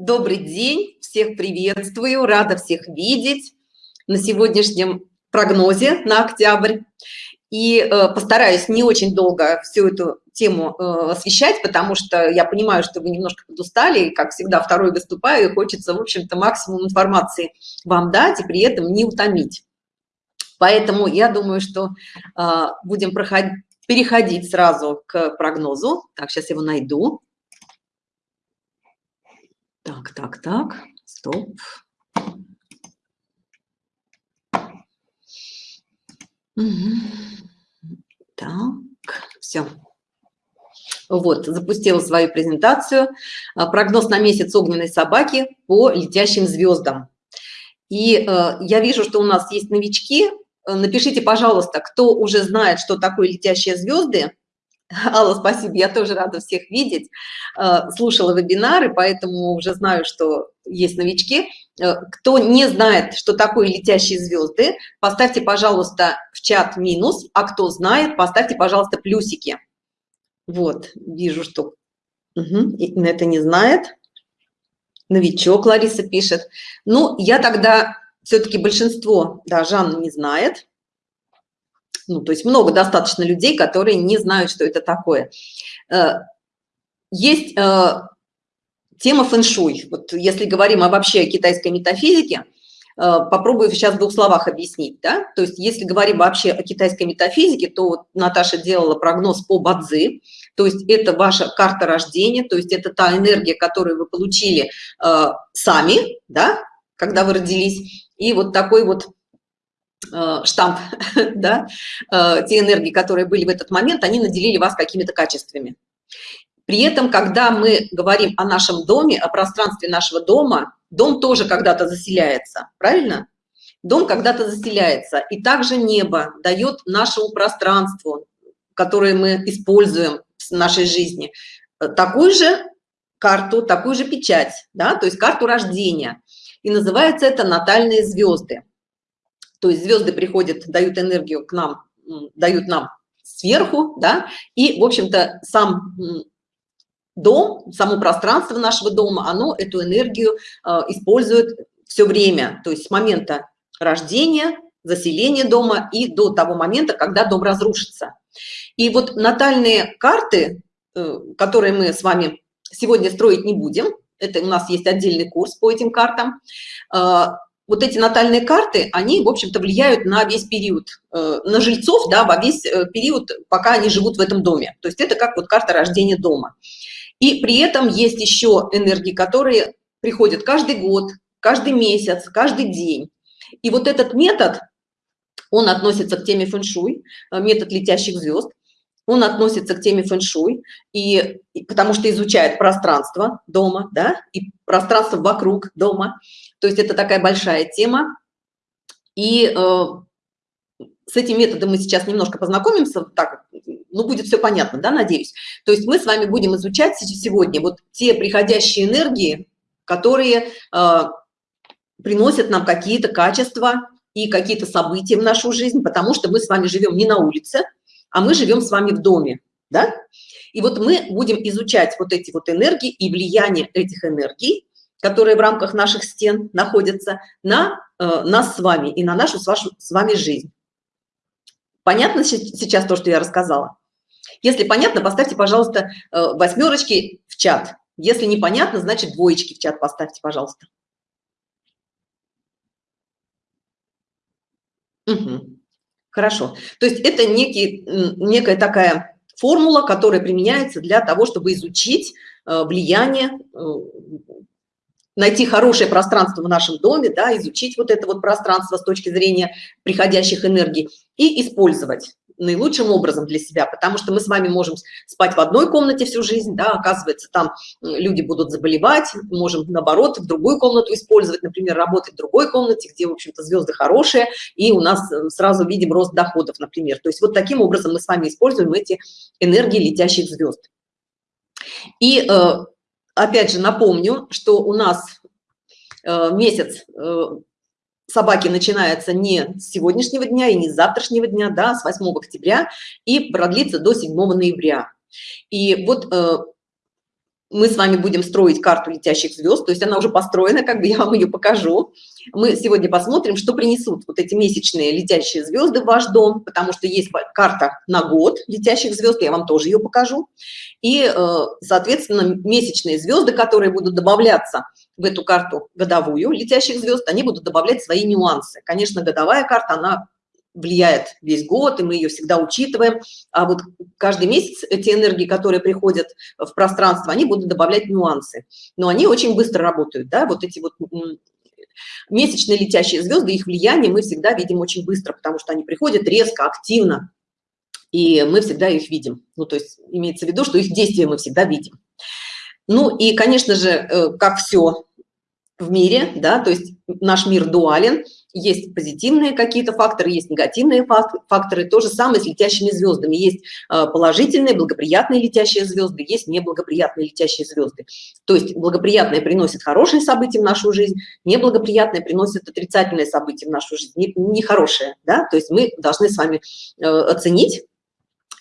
Добрый день, всех приветствую, рада всех видеть на сегодняшнем прогнозе на октябрь. И э, постараюсь не очень долго всю эту тему э, освещать, потому что я понимаю, что вы немножко подустали, и, как всегда, второй выступаю, и хочется, в общем-то, максимум информации вам дать и при этом не утомить. Поэтому я думаю, что э, будем проходить, переходить сразу к прогнозу. Так, сейчас его найду. Так, так, так, стоп. Угу. Так, все. Вот, запустила свою презентацию. А, прогноз на месяц огненной собаки по летящим звездам. И э, я вижу, что у нас есть новички. Напишите, пожалуйста, кто уже знает, что такое летящие звезды, Алла, спасибо, я тоже рада всех видеть. Э, слушала вебинары, поэтому уже знаю, что есть новички. Э, кто не знает, что такое летящие звезды, поставьте, пожалуйста, в чат минус, а кто знает, поставьте, пожалуйста, плюсики. Вот, вижу, что угу, это не знает. Новичок Лариса пишет. Ну, я тогда все-таки большинство, да, Жанна не знает ну, то есть много достаточно людей, которые не знают, что это такое. Э, есть э, тема фэншуй. Вот если говорим о вообще китайской метафизике, э, попробую сейчас в двух словах объяснить. Да? То есть если говорим вообще о китайской метафизике, то вот Наташа делала прогноз по Бадзи, то есть это ваша карта рождения, то есть это та энергия, которую вы получили сами, да, когда вы родились, и вот такой вот штамп, да, э, те энергии, которые были в этот момент, они наделили вас какими-то качествами. При этом, когда мы говорим о нашем доме, о пространстве нашего дома, дом тоже когда-то заселяется, правильно? Дом когда-то заселяется, и также небо дает нашему пространству, которое мы используем в нашей жизни, такую же карту, такую же печать, да, то есть карту рождения. И называется это натальные звезды то есть звезды приходят дают энергию к нам дают нам сверху да и в общем-то сам дом само пространство нашего дома оно эту энергию э, использует все время то есть с момента рождения заселения дома и до того момента когда дом разрушится. И вот натальные карты э, которые мы с вами сегодня строить не будем это у нас есть отдельный курс по этим картам э, вот эти натальные карты, они, в общем-то, влияют на весь период, э, на жильцов, да, во весь э, период, пока они живут в этом доме. То есть это как вот карта рождения дома. И при этом есть еще энергии, которые приходят каждый год, каждый месяц, каждый день. И вот этот метод, он относится к теме фэншуй, э, метод летящих звезд, он относится к теме фэншуй, и, и потому что изучает пространство дома, да, и пространство вокруг дома. То есть это такая большая тема. И э, с этим методом мы сейчас немножко познакомимся, так, ну, будет все понятно, да, надеюсь. То есть мы с вами будем изучать сегодня вот те приходящие энергии, которые э, приносят нам какие-то качества и какие-то события в нашу жизнь, потому что мы с вами живем не на улице, а мы живем с вами в доме, да? И вот мы будем изучать вот эти вот энергии и влияние этих энергий которые в рамках наших стен находятся, на э, нас с вами и на нашу с, вашу, с вами жизнь. Понятно сейчас то, что я рассказала? Если понятно, поставьте, пожалуйста, э, восьмерочки в чат. Если непонятно, значит двоечки в чат поставьте, пожалуйста. Угу. Хорошо. То есть это некий, некая такая формула, которая применяется для того, чтобы изучить э, влияние э, найти хорошее пространство в нашем доме, да, изучить вот это вот пространство с точки зрения приходящих энергий и использовать наилучшим образом для себя, потому что мы с вами можем спать в одной комнате всю жизнь, да, оказывается, там люди будут заболевать, можем, наоборот, в другую комнату использовать, например, работать в другой комнате, где, в общем-то, звезды хорошие, и у нас э, сразу видим рост доходов, например. То есть вот таким образом мы с вами используем эти энергии летящих звезд. И э, опять же напомню, что у нас э, месяц э, собаки начинается не с сегодняшнего дня и не с завтрашнего дня, да, с 8 октября и продлится до 7 ноября. И вот э, мы с вами будем строить карту летящих звезд, то есть она уже построена, как бы я вам ее покажу. Мы сегодня посмотрим, что принесут вот эти месячные летящие звезды в ваш дом, потому что есть карта на год летящих звезд, я вам тоже ее покажу. И, э, соответственно, месячные звезды, которые будут добавляться в эту карту годовую летящих звезд, они будут добавлять свои нюансы. Конечно, годовая карта, она влияет весь год, и мы ее всегда учитываем. А вот каждый месяц эти энергии, которые приходят в пространство, они будут добавлять нюансы. Но они очень быстро работают, да, вот эти вот месячные летящие звезды, их влияние мы всегда видим очень быстро, потому что они приходят резко, активно, и мы всегда их видим. Ну, то есть имеется в виду, что их действия мы всегда видим. Ну и, конечно же, э, как все в мире, да, то есть наш мир дуален, есть позитивные какие-то факторы, есть негативные факторы, то же самое с летящими звездами, есть э, положительные, благоприятные летящие звезды, есть неблагоприятные летящие звезды. То есть благоприятные приносят хорошие события в нашу жизнь, неблагоприятные приносят отрицательные события в нашу жизнь, нехорошие, да, то есть мы должны с вами э, оценить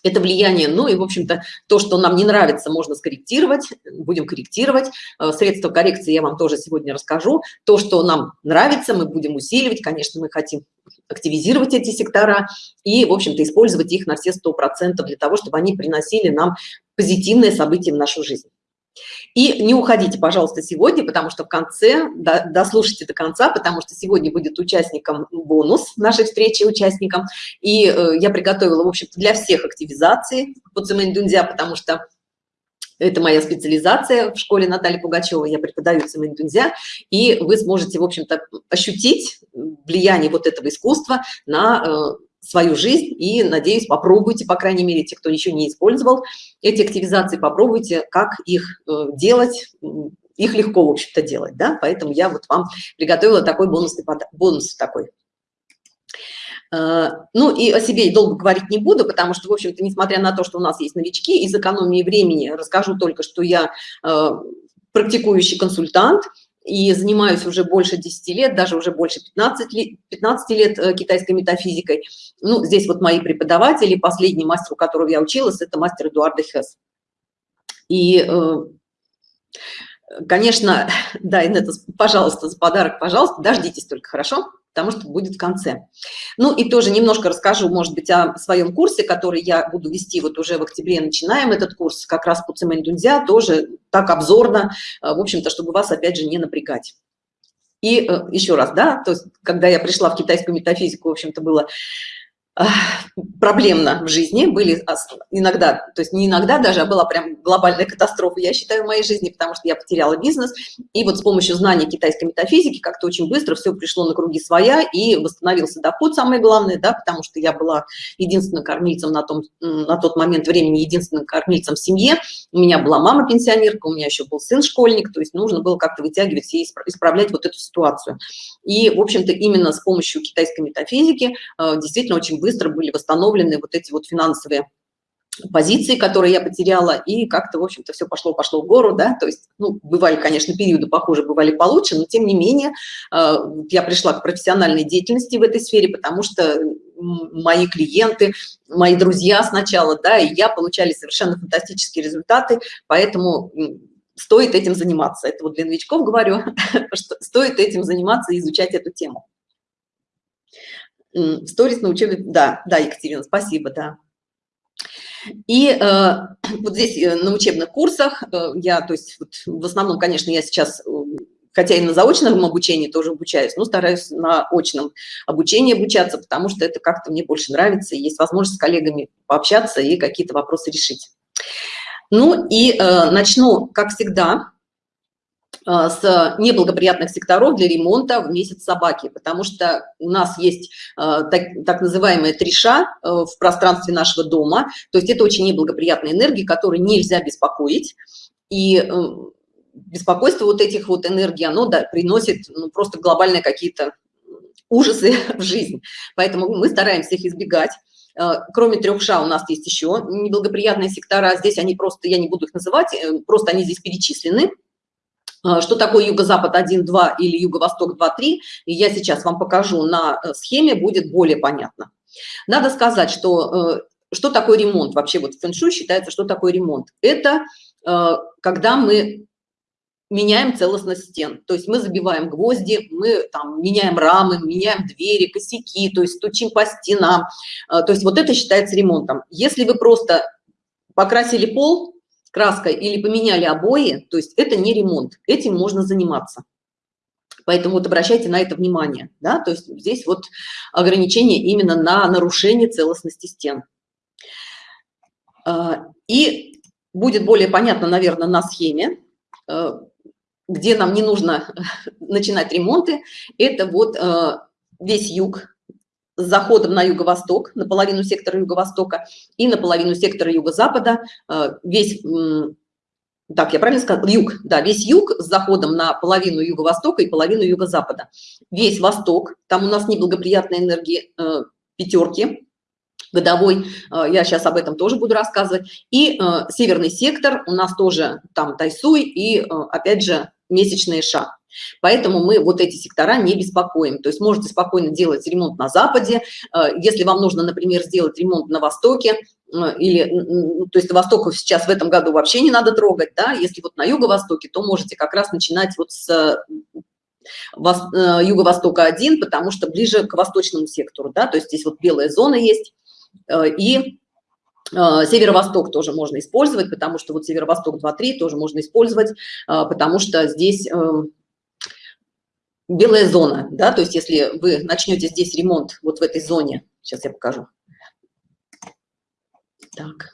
это влияние, ну и, в общем-то, то, что нам не нравится, можно скорректировать, будем корректировать. Э, средства коррекции я вам тоже сегодня расскажу. То, что нам нравится, мы будем усиливать. Конечно, мы хотим активизировать эти сектора и, в общем-то, использовать их на все сто процентов для того, чтобы они приносили нам позитивные события в нашу жизнь. И не уходите, пожалуйста, сегодня, потому что в конце, дослушайте до конца, потому что сегодня будет участникам бонус нашей встречи, участникам. И э, я приготовила, в общем-то, для всех активизации по Цимэнь-Дунзя, потому что это моя специализация в школе Натальи Пугачевой, я преподаю Цимэнь-Дунзя, и вы сможете, в общем-то, ощутить влияние вот этого искусства на э, свою жизнь и, надеюсь, попробуйте, по крайней мере, те, кто еще не использовал эти активизации, попробуйте, как их э, делать, их легко, в общем-то, делать, да, поэтому я вот вам приготовила такой бонусный бонус такой. Э, ну и о себе долго говорить не буду, потому что, в общем-то, несмотря на то, что у нас есть новички, из экономии времени расскажу только, что я э, практикующий консультант, и занимаюсь уже больше 10 лет, даже уже больше 15 лет, 15 лет э, китайской метафизикой. Ну, здесь вот мои преподаватели, последний мастер, у которого я училась, это мастер Эдуарда Хесс. И, э, конечно, да, Инетта, пожалуйста, за подарок, пожалуйста, дождитесь только, хорошо? Потому что будет в конце. Ну и тоже немножко расскажу, может быть, о своем курсе, который я буду вести вот уже в октябре, начинаем этот курс как раз по Цемэнь Дунзя, тоже так обзорно, э, в общем-то, чтобы вас опять же не напрягать. И э, еще раз, да, то есть когда я пришла в китайскую метафизику, в общем-то, было проблемно в жизни, были иногда, то есть не иногда даже, а была прям глобальная катастрофа, я считаю, в моей жизни, потому что я потеряла бизнес, и вот с помощью знаний китайской метафизики как-то очень быстро все пришло на круги своя, и восстановился доход, самое главное, да, потому что я была единственным кормильцем на, том, на тот момент времени, единственным кормильцем в семье, у меня была мама пенсионерка, у меня еще был сын школьник, то есть нужно было как-то вытягивать и исправлять вот эту ситуацию. И, в общем-то, именно с помощью китайской метафизики э, действительно очень быстро были восстановлены вот эти вот финансовые позиции, которые я потеряла, и как-то, в общем-то, все пошло-пошло в гору, да, то есть, ну, бывали, конечно, периоды похуже, бывали получше, но, тем не менее, э, я пришла к профессиональной деятельности в этой сфере, потому что мои клиенты, мои друзья сначала, да, и я получали совершенно фантастические результаты, поэтому стоит этим заниматься. Это вот для новичков говорю, что стоит этим заниматься и изучать эту тему. Сторис на учебе, да, да, Екатерина, спасибо, да. И э, вот здесь э, на учебных курсах э, я, то есть вот, в основном, конечно, я сейчас, э, хотя и на заочном обучении тоже обучаюсь, но стараюсь на очном обучении обучаться, потому что это как-то мне больше нравится, есть возможность с коллегами пообщаться и какие-то вопросы решить. Ну и э, начну, как всегда, с неблагоприятных секторов для ремонта в месяц собаки, потому что у нас есть э, так, так называемые триша э, в пространстве нашего дома, то есть это очень неблагоприятные энергии, которые нельзя беспокоить, и беспокойство вот этих вот энергий, оно да, приносит ну, просто глобальные какие-то ужасы в жизнь, поэтому мы стараемся их избегать. Кроме трех ша у нас есть еще неблагоприятные сектора, здесь они просто, я не буду их называть, просто они здесь перечислены, что такое юго-запад 1, 2 или юго-восток 2, 3, и я сейчас вам покажу на э, схеме, будет более понятно. Надо сказать, что, э, что такое ремонт, вообще вот в фэншуй считается, что такое ремонт. Это э, когда мы меняем целостность стен то есть мы забиваем гвозди мы там меняем рамы меняем двери косяки то есть стучим по стенам а, то есть вот это считается ремонтом если вы просто покрасили пол краской или поменяли обои то есть это не ремонт этим можно заниматься. Поэтому вот обращайте на это внимание да то есть здесь вот ограничение именно на нарушение целостности стен. А, и будет более понятно наверное на схеме а, где нам не нужно начинать ремонты, это вот э, весь юг с заходом на юго-восток, наполовину сектора юго-востока и наполовину сектора юго-запада, э, весь, так, я правильно сказала, юг, да, весь юг с заходом на половину юго-востока и половину юго-запада. Весь восток, там у нас неблагоприятные энергии э, пятерки, годовой, я сейчас об этом тоже буду рассказывать, и северный сектор, у нас тоже там Тайсуй и, опять же, месячные шаг. Поэтому мы вот эти сектора не беспокоим. То есть можете спокойно делать ремонт на Западе. Э, если вам нужно, например, сделать ремонт на Востоке, э, или, то есть Восток сейчас в этом году вообще не надо трогать, да, если вот на Юго-Востоке, то можете как раз начинать вот с э, Юго-Востока 1, потому что ближе к восточному сектору, да, то есть здесь вот белая зона есть, и северо-восток тоже можно использовать, потому что вот северо-восток 2-3 тоже можно использовать, а, потому что здесь эм, белая зона, да, то есть если вы начнете здесь ремонт вот в этой зоне, сейчас я покажу. Так.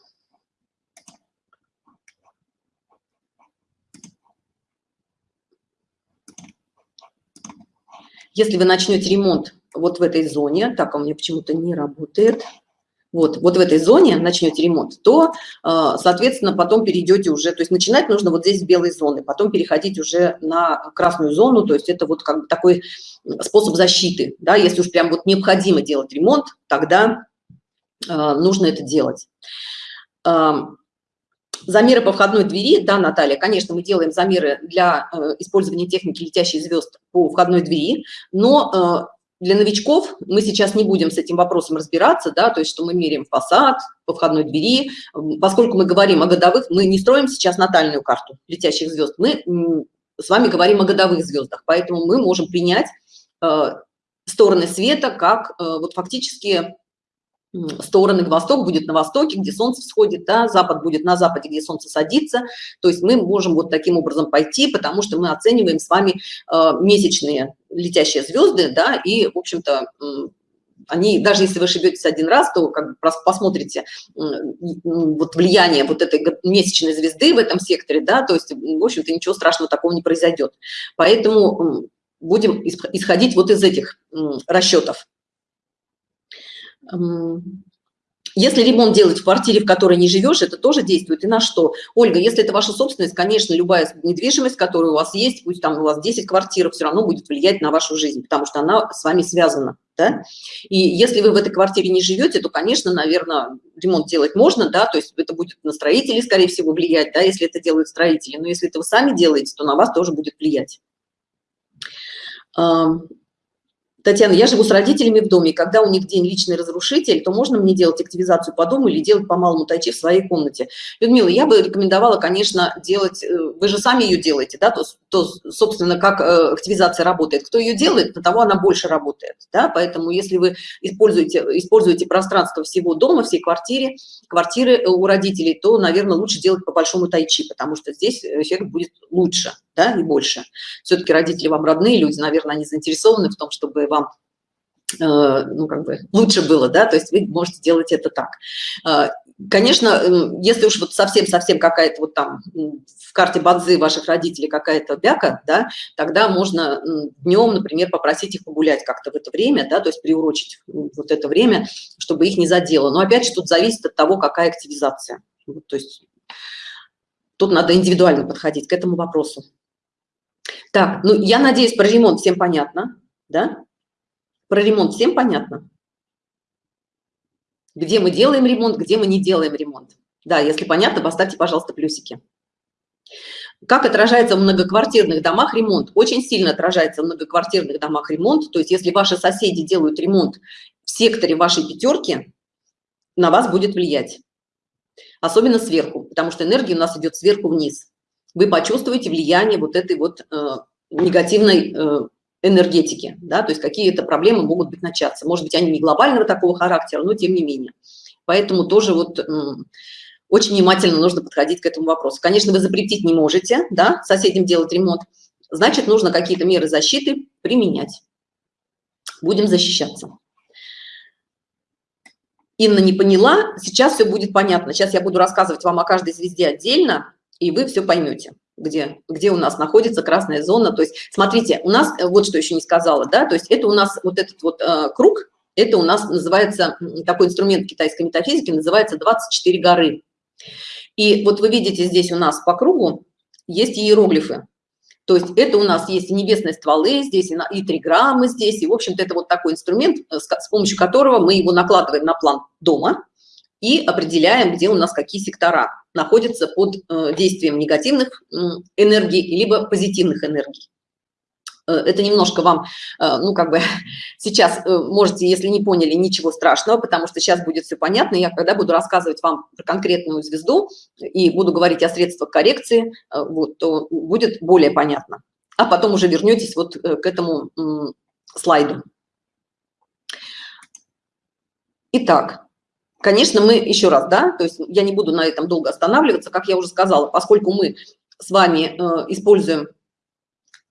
Если вы начнете ремонт вот в этой зоне, так, у меня почему-то не работает, вот, вот в этой зоне начнете ремонт, то, а, соответственно, потом перейдете уже, то есть начинать нужно вот здесь с белой зоны, потом переходить уже на красную зону, то есть это вот как бы такой способ защиты, да, если уж прям вот необходимо делать ремонт, тогда а, нужно это делать. Замеры по входной двери, да, Наталья, конечно, мы делаем замеры для э, использования техники летящих звезд по входной двери, но э, для новичков мы сейчас не будем с этим вопросом разбираться, да, то есть что мы меряем фасад по входной двери, поскольку мы говорим о годовых, мы не строим сейчас натальную карту летящих звезд, мы с вами говорим о годовых звездах, поэтому мы можем принять э, стороны света как э, вот фактически стороны, восток будет на востоке, где солнце всходит, да, запад будет на западе, где солнце садится. То есть мы можем вот таким образом пойти, потому что мы оцениваем с вами э, месячные летящие звезды, да, и, в общем-то, они, даже если вы ошибетесь один раз, то как бы посмотрите вот влияние вот этой месячной звезды в этом секторе, да, то есть, в общем-то, ничего страшного такого не произойдет. Поэтому будем исходить вот из этих расчетов. Если ремонт делать в квартире, в которой не живешь, это тоже действует. И на что? Ольга, если это ваша собственность, конечно, любая недвижимость, которая у вас есть, пусть там у вас 10 квартир, все равно будет влиять на вашу жизнь, потому что она с вами связана. Да? И если вы в этой квартире не живете, то, конечно, наверное, ремонт делать можно, да, то есть это будет на строителей, скорее всего, влиять, да, если это делают строители. Но если это вы сами делаете, то на вас тоже будет влиять. Татьяна, я живу с родителями в доме, когда у них день личный разрушитель, то можно мне делать активизацию по дому или делать по малому тайчи в своей комнате? Людмила, я бы рекомендовала, конечно, делать, э, вы же сами ее делаете, да, то, то собственно, как э, активизация работает. Кто ее делает, на того она больше работает, да, поэтому если вы используете, используете пространство всего дома, всей квартиры, квартиры у родителей, то, наверное, лучше делать по большому тайчи, потому что здесь эффект будет лучше да, и больше. Все-таки родители вам родные люди, наверное, они заинтересованы в том, чтобы вам э, ну, как бы лучше было, да, то есть вы можете делать это так. Э, конечно, если уж вот совсем-совсем какая-то вот там в карте бадзы ваших родителей какая-то бяка, да, тогда можно днем, например, попросить их погулять как-то в это время, да, то есть приурочить вот это время, чтобы их не задело. Но опять же тут зависит от того, какая активизация. То есть тут надо индивидуально подходить к этому вопросу. Так, ну, я надеюсь, про ремонт всем понятно, да? Про ремонт всем понятно? Где мы делаем ремонт, где мы не делаем ремонт. Да, если понятно, поставьте, пожалуйста, плюсики. Как отражается в многоквартирных домах ремонт? Очень сильно отражается в многоквартирных домах ремонт. То есть если ваши соседи делают ремонт в секторе вашей пятерки, на вас будет влиять. Особенно сверху, потому что энергия у нас идет сверху вниз. Вы почувствуете влияние вот этой вот э, негативной э, энергетики, да, то есть какие-то проблемы могут быть начаться. Может быть, они не глобального такого характера, но тем не менее. Поэтому тоже вот э, очень внимательно нужно подходить к этому вопросу. Конечно, вы запретить не можете, да, соседям делать ремонт, значит, нужно какие-то меры защиты применять. Будем защищаться. Инна не поняла, сейчас все будет понятно. Сейчас я буду рассказывать вам о каждой звезде отдельно, и вы все поймете, где, где у нас находится красная зона. То есть, смотрите, у нас, э, вот что еще не сказала, да, то есть это у нас вот этот вот э, круг, это у нас называется, такой инструмент китайской метафизики называется 24 горы. И вот вы видите здесь у нас по кругу есть иероглифы. То есть это у нас есть и небесные стволы здесь, и, триграммы здесь, и, в общем-то, это вот такой инструмент, э, с помощью которого мы его накладываем на план дома и определяем, где у нас какие сектора находятся под э, действием негативных энергий, либо позитивных энергий. Э, это немножко вам, э, ну, как бы сейчас можете, если не поняли, ничего страшного, потому что сейчас будет все понятно. Я когда буду рассказывать вам про конкретную звезду и буду говорить о средствах коррекции, вот, то будет более понятно. А потом уже вернетесь вот к этому слайду. Итак, конечно, мы еще раз, да, то есть я не буду на этом долго останавливаться, как я уже сказала, поскольку мы с вами используем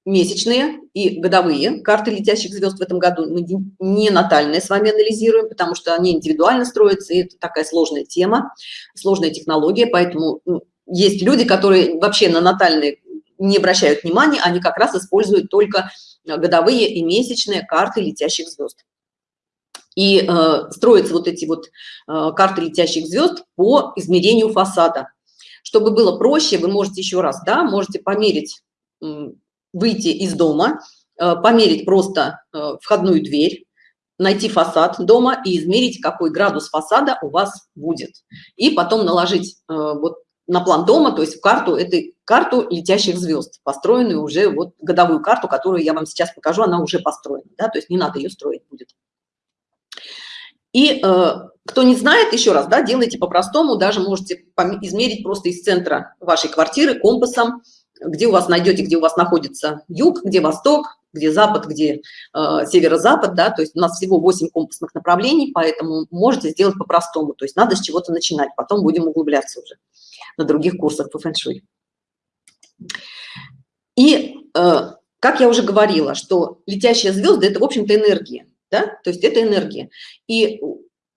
месячные и годовые карты летящих звезд в этом году мы не натальные с вами анализируем потому что они индивидуально строятся и это такая сложная тема сложная технология поэтому ну, есть люди которые вообще на натальные не обращают внимания они как раз используют только годовые и месячные карты летящих звезд и э, строятся вот эти вот э, карты летящих звезд по измерению фасада чтобы было проще вы можете еще раз да можете померить выйти из дома, э, померить просто э, входную дверь, найти фасад дома и измерить, какой градус фасада у вас будет. И потом наложить э, вот на план дома, то есть в карту, этой карту летящих звезд, построенную уже, вот годовую карту, которую я вам сейчас покажу, она уже построена, да, то есть не надо ее строить будет. И э, кто не знает, еще раз, да, делайте по-простому, даже можете измерить просто из центра вашей квартиры компасом, где у вас найдете, где у вас находится юг, где восток, где запад, где э, северо-запад, да, то есть у нас всего 8 компасных направлений, поэтому можете сделать по-простому, то есть надо с чего-то начинать, потом будем углубляться уже на других курсах по фэн-шуй. И, э, как я уже говорила, что летящие звезды – это, в общем-то, энергия, да, то есть это энергия. И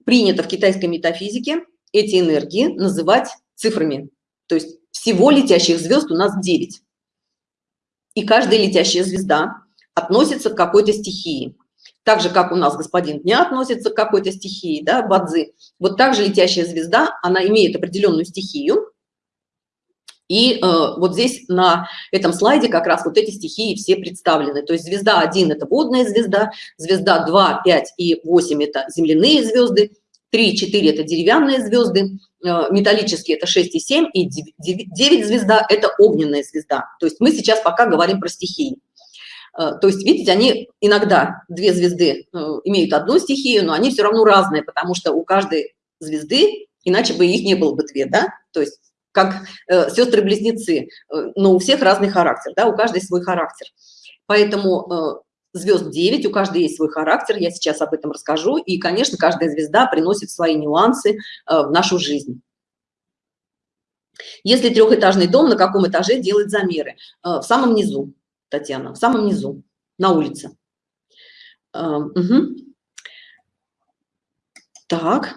принято в китайской метафизике эти энергии называть цифрами, то есть всего летящих звезд у нас 9. И каждая летящая звезда относится к какой-то стихии. Так же, как у нас господин дня относится к какой-то стихии, да, бадзи. Вот также летящая звезда, она имеет определенную стихию. И э, вот здесь на этом слайде как раз вот эти стихии все представлены. То есть звезда 1 – это водная звезда, звезда 2, 5 и 8 – это земляные звезды, 3, 4 – это деревянные звезды, Э, металлические это 6 и 7 и 9 звезда это огненная звезда. То есть мы сейчас пока говорим про стихии. Э, то есть видите они иногда две звезды э, имеют одну стихию но они все равно разные потому что у каждой звезды иначе бы их не было бы две да? То есть как э, сестры-близнецы но у всех разный характер да у каждой свой характер поэтому звезд 9, у каждой есть свой характер, я сейчас об этом расскажу. И, конечно, каждая звезда приносит свои нюансы э, в нашу жизнь. Если трехэтажный дом, на каком этаже делать замеры? Э, в самом низу, Татьяна, в самом низу, на улице. Угу. Так,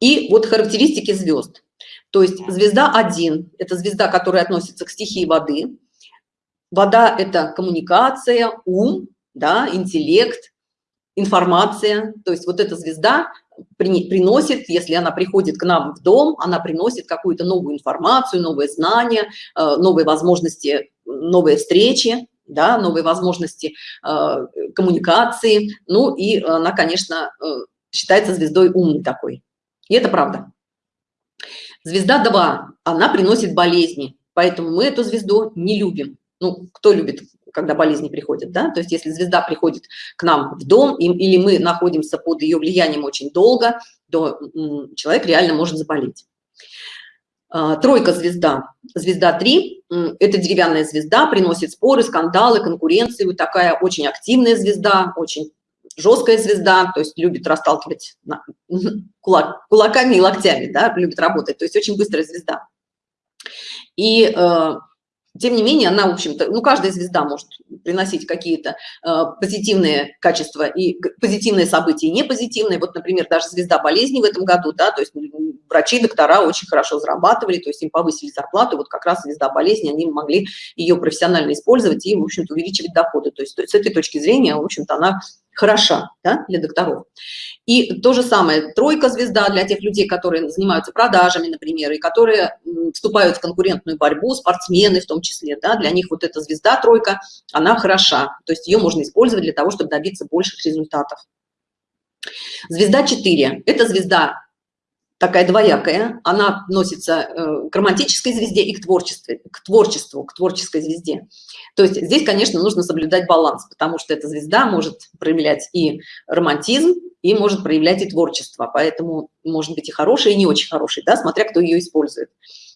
и вот характеристики звезд. То есть звезда 1 – это звезда, которая относится к стихии воды. Вода – это коммуникация, ум, да, интеллект, информация. То есть вот эта звезда при, приносит, если она приходит к нам в дом, она приносит какую-то новую информацию, новые знания, э, новые возможности, новые встречи, да, новые возможности э, коммуникации. Ну и она, конечно, э, считается звездой умной такой. И это правда. Звезда 2, она приносит болезни, поэтому мы эту звезду не любим. Ну, кто любит когда болезни приходят, да, то есть если звезда приходит к нам в дом, им, или мы находимся под ее влиянием очень долго, то человек реально может заболеть. А, тройка звезда. Звезда 3 – это деревянная звезда, приносит споры, скандалы, конкуренцию. Такая очень активная звезда, очень жесткая звезда, то есть любит расталкивать кулак, кулаками и локтями, да, любит работать, то есть очень быстрая звезда. И э, тем не менее, она, в общем-то, ну, каждая звезда может приносить какие-то э, позитивные качества и позитивные события, и не позитивные. Вот, например, даже звезда болезни в этом году, да, то есть врачи, доктора очень хорошо зарабатывали, то есть им повысили зарплату, вот как раз звезда болезни, они могли ее профессионально использовать и, в общем-то, увеличивать доходы. То есть, то есть с этой точки зрения, в общем-то, она хороша да, для докторов. И то же самое, тройка звезда для тех людей, которые занимаются продажами, например, и которые вступают в конкурентную борьбу, спортсмены в том числе, да, для них вот эта звезда тройка, она хороша, то есть ее можно использовать для того, чтобы добиться больших результатов. Звезда 4 – это звезда такая двоякая, она относится э, к романтической звезде и к творчеству, к творчеству, к творческой звезде. То есть здесь, конечно, нужно соблюдать баланс, потому что эта звезда может проявлять и романтизм, и может проявлять и творчество, поэтому может быть и хороший, и не очень хороший, да, смотря кто ее использует.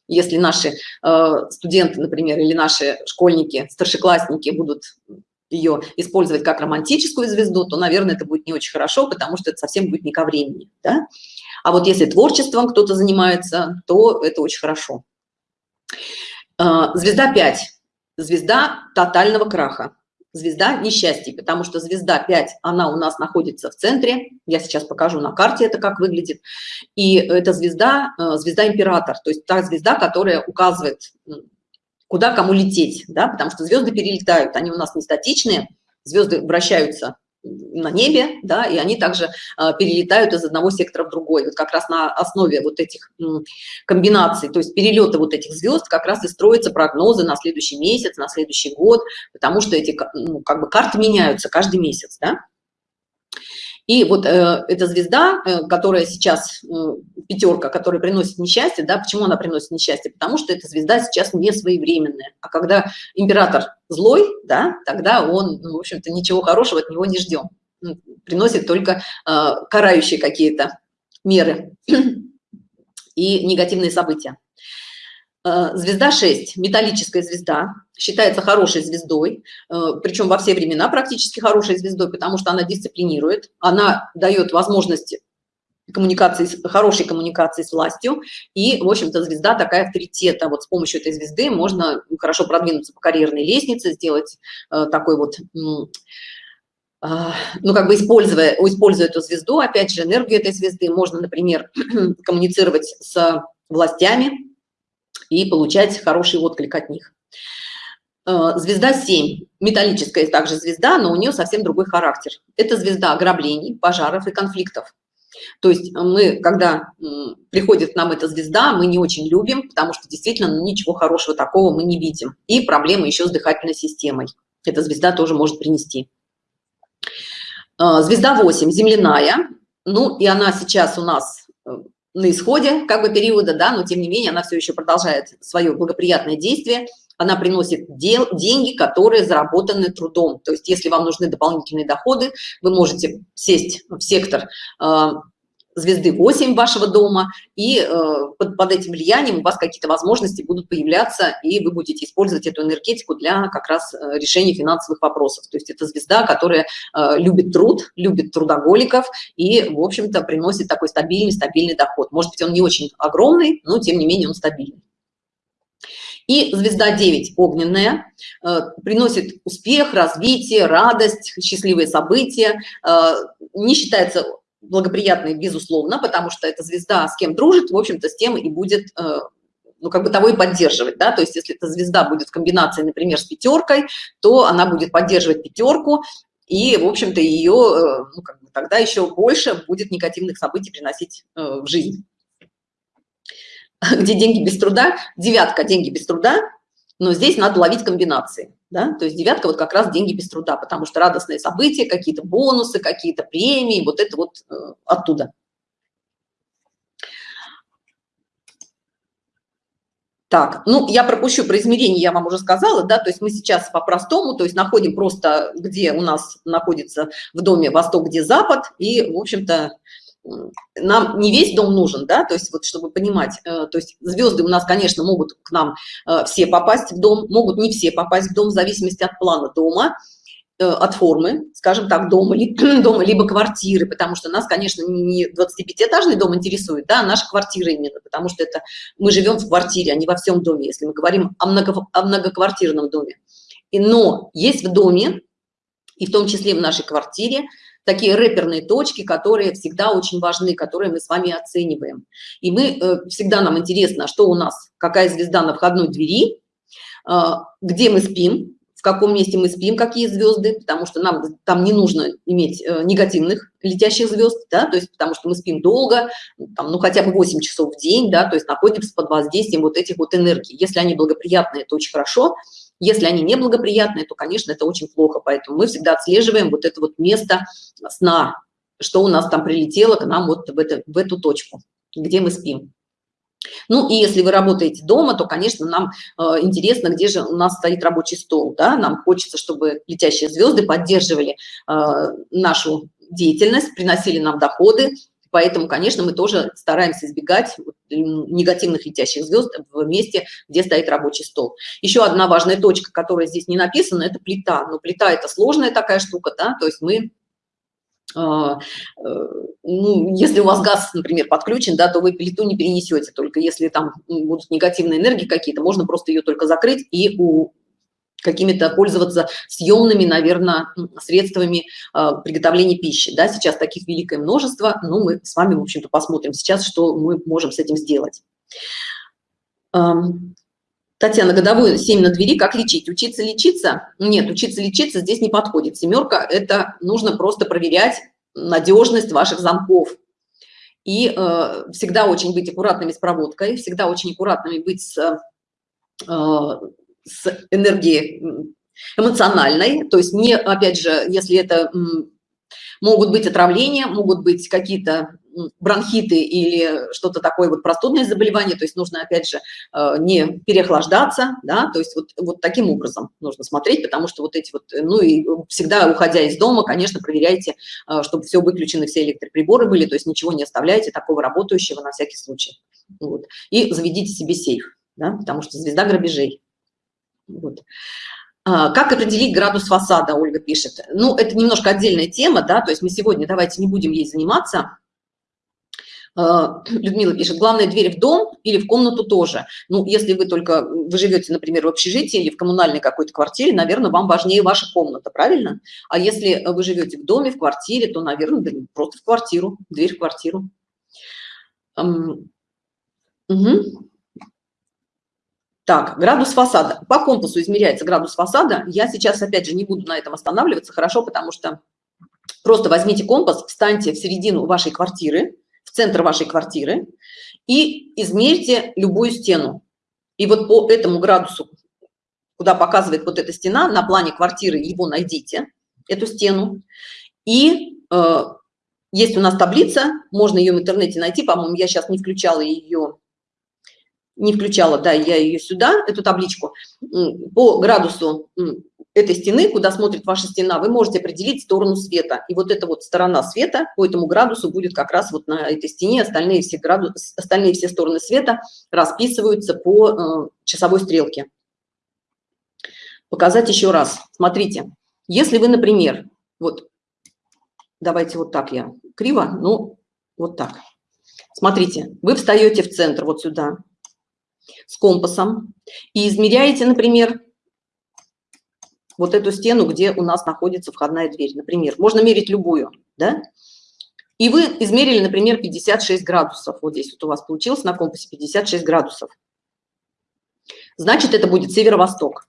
Если наши э, студенты, например, или наши школьники, старшеклассники будут ее использовать как романтическую звезду, то, наверное, это будет не очень хорошо, потому что это совсем будет не ко времени. Да? А вот если творчеством кто-то занимается, то это очень хорошо. А, звезда 5. Звезда тотального краха. Звезда несчастья, потому что звезда 5, она у нас находится в центре. Я сейчас покажу на карте это как выглядит. И эта звезда, э, звезда император, то есть та звезда, которая указывает, куда кому лететь, да, потому что звезды перелетают, они у нас не статичные, звезды вращаются на небе, да, и они также э, перелетают из одного сектора в другой. Вот как раз на основе вот этих комбинаций, то есть перелета вот этих звезд, как раз и строятся прогнозы на следующий месяц, на следующий год, потому что эти ну, как бы карты меняются каждый месяц, да. И вот э, эта звезда, э, которая сейчас, э, пятерка, которая приносит несчастье, да, почему она приносит несчастье? Потому что эта звезда сейчас не своевременная. А когда император злой, да, тогда он, ну, в общем-то, ничего хорошего от него не ждем. Приносит только э, карающие какие-то меры и негативные события. Э, звезда 6, металлическая звезда, считается хорошей звездой, э, причем во все времена практически хорошей звездой, потому что она дисциплинирует, она дает возможности коммуникации, хорошей коммуникации с властью, и, в общем-то, звезда такая авторитета. Вот с помощью этой звезды можно хорошо продвинуться по карьерной лестнице, сделать э, такой вот ну, как бы используя, используя эту звезду, опять же, энергию этой звезды, можно, например, коммуницировать с властями, и получать хороший отклик от них. Э, звезда 7, металлическая также звезда, но у нее совсем другой характер. Это звезда ограблений, пожаров и конфликтов. То есть мы, когда приходит к нам эта звезда, мы не очень любим, потому что действительно ну, ничего хорошего такого мы не видим. И проблемы еще с дыхательной системой. Эта звезда тоже может принести. Э, звезда 8, земляная. Ну и она сейчас у нас на исходе как бы периода, да, но тем не менее она все еще продолжает свое благоприятное действие. Она приносит дел, деньги, которые заработаны трудом. То есть если вам нужны дополнительные доходы, вы можете сесть в сектор э, звезды 8 вашего дома, и э, под, под этим влиянием у вас какие-то возможности будут появляться, и вы будете использовать эту энергетику для как раз э, решения финансовых вопросов. То есть это звезда, которая э, любит труд, любит трудоголиков и, в общем-то, приносит такой стабильный, стабильный доход. Может быть, он не очень огромный, но, тем не менее, он стабильный. И звезда 9, огненная, э, приносит успех, развитие, радость, счастливые события, э, не считается благоприятный, безусловно, потому что эта звезда с кем дружит, в общем-то, с тем и будет, э, ну, как бы того и поддерживать, да, то есть если эта звезда будет в комбинации, например, с пятеркой, то она будет поддерживать пятерку, и, в общем-то, ее, э, ну, как бы тогда еще больше будет негативных событий приносить э, в жизнь. Где деньги без труда? Девятка – деньги без труда, но здесь надо ловить комбинации. Да? То есть девятка вот как раз деньги без труда, потому что радостные события, какие-то бонусы, какие-то премии, вот это вот э, оттуда. Так, ну, я пропущу про измерение, я вам уже сказала, да, то есть мы сейчас по-простому, то есть находим просто, где у нас находится в доме восток, где запад, и, в общем-то, нам не весь дом нужен, да, то есть вот чтобы понимать, э, то есть звезды у нас, конечно, могут к нам э, все попасть в дом, могут не все попасть в дом в зависимости от плана дома, э, от формы, скажем так, дома, дома либо квартиры, потому что нас, конечно, не 25-этажный дом интересует, да, а наша квартира именно, потому что это мы живем в квартире, а не во всем доме, если мы говорим о, много, о многоквартирном доме. И, но есть в доме, и в том числе в нашей квартире, такие рэперные точки, которые всегда очень важны, которые мы с вами оцениваем. И мы э, всегда нам интересно, что у нас, какая звезда на входной двери, э, где мы спим, в каком месте мы спим, какие звезды, потому что нам там не нужно иметь э, негативных летящих звезд, да, то есть потому что мы спим долго, там, ну хотя бы 8 часов в день, да, то есть находимся под воздействием вот этих вот энергий. Если они благоприятные, то очень хорошо, если они неблагоприятные, то, конечно, это очень плохо. Поэтому мы всегда отслеживаем вот это вот место сна, что у нас там прилетело к нам вот в, это, в эту точку, где мы спим. Ну и если вы работаете дома, то, конечно, нам э, интересно, где же у нас стоит рабочий стол. Да? Нам хочется, чтобы летящие звезды поддерживали э, нашу деятельность, приносили нам доходы, Поэтому, конечно, мы тоже стараемся избегать негативных летящих звезд в месте, где стоит рабочий стол. Еще одна важная точка, которая здесь не написана, это плита. Но плита – это сложная такая штука, да, то есть мы а, э, ну, если у вас газ, например, подключен, да, то вы плиту не перенесете, только если там будут негативные энергии какие-то, можно просто ее только закрыть и у какими-то пользоваться съемными, наверное, средствами э, приготовления пищи. Да, сейчас таких великое множество, но мы с вами, в общем-то, посмотрим сейчас, что мы можем с этим сделать. Эм, Татьяна, годовую 7 на двери, как лечить? Учиться лечиться? Нет, учиться лечиться здесь не подходит. Семерка – это нужно просто проверять надежность ваших замков. И э, всегда очень быть аккуратными с проводкой, всегда очень аккуратными быть с э, с энергией эмоциональной, то есть не, опять же, если это могут быть отравления, могут быть какие-то бронхиты или что-то такое вот простудное заболевание, то есть нужно опять же э, не переохлаждаться, да, то есть вот, вот таким образом нужно смотреть, потому что вот эти вот, ну и всегда уходя из дома, конечно, проверяйте, э, чтобы все выключены, все электроприборы были, то есть ничего не оставляйте такого работающего на всякий случай. Вот. И заведите себе сейф, да, потому что звезда грабежей. Вот. А, как определить градус фасада, Ольга пишет. Ну, это немножко отдельная тема, да, то есть мы сегодня давайте не будем ей заниматься. А, Людмила пишет, главная дверь в дом или в комнату тоже. Ну, если вы только, вы живете, например, в общежитии или в коммунальной какой-то квартире, наверное, вам важнее ваша комната, правильно? А если вы живете в доме, в квартире, то, наверное, просто в квартиру, дверь в квартиру. Угу. Так, градус фасада. По компасу измеряется градус фасада. Я сейчас, опять же, не буду на этом останавливаться, хорошо, потому что просто возьмите компас, встаньте в середину вашей квартиры, в центр вашей квартиры и измерьте любую стену. И вот по этому градусу, куда показывает вот эта стена, на плане квартиры его найдите, эту стену. И э, есть у нас таблица, можно ее в интернете найти, по-моему, я сейчас не включала ее не включала, да, я ее сюда, эту табличку, по градусу этой стены, куда смотрит ваша стена, вы можете определить сторону света. И вот эта вот сторона света по этому градусу будет как раз вот на этой стене, остальные все, градус, остальные все стороны света расписываются по э, часовой стрелке. Показать еще раз. Смотрите, если вы, например, вот, давайте вот так я криво, ну, вот так. Смотрите, вы встаете в центр вот сюда, с компасом и измеряете, например, вот эту стену, где у нас находится входная дверь, например. Можно мерить любую, да? И вы измерили, например, 56 градусов. Вот здесь вот у вас получилось на компасе 56 градусов. Значит, это будет северо-восток.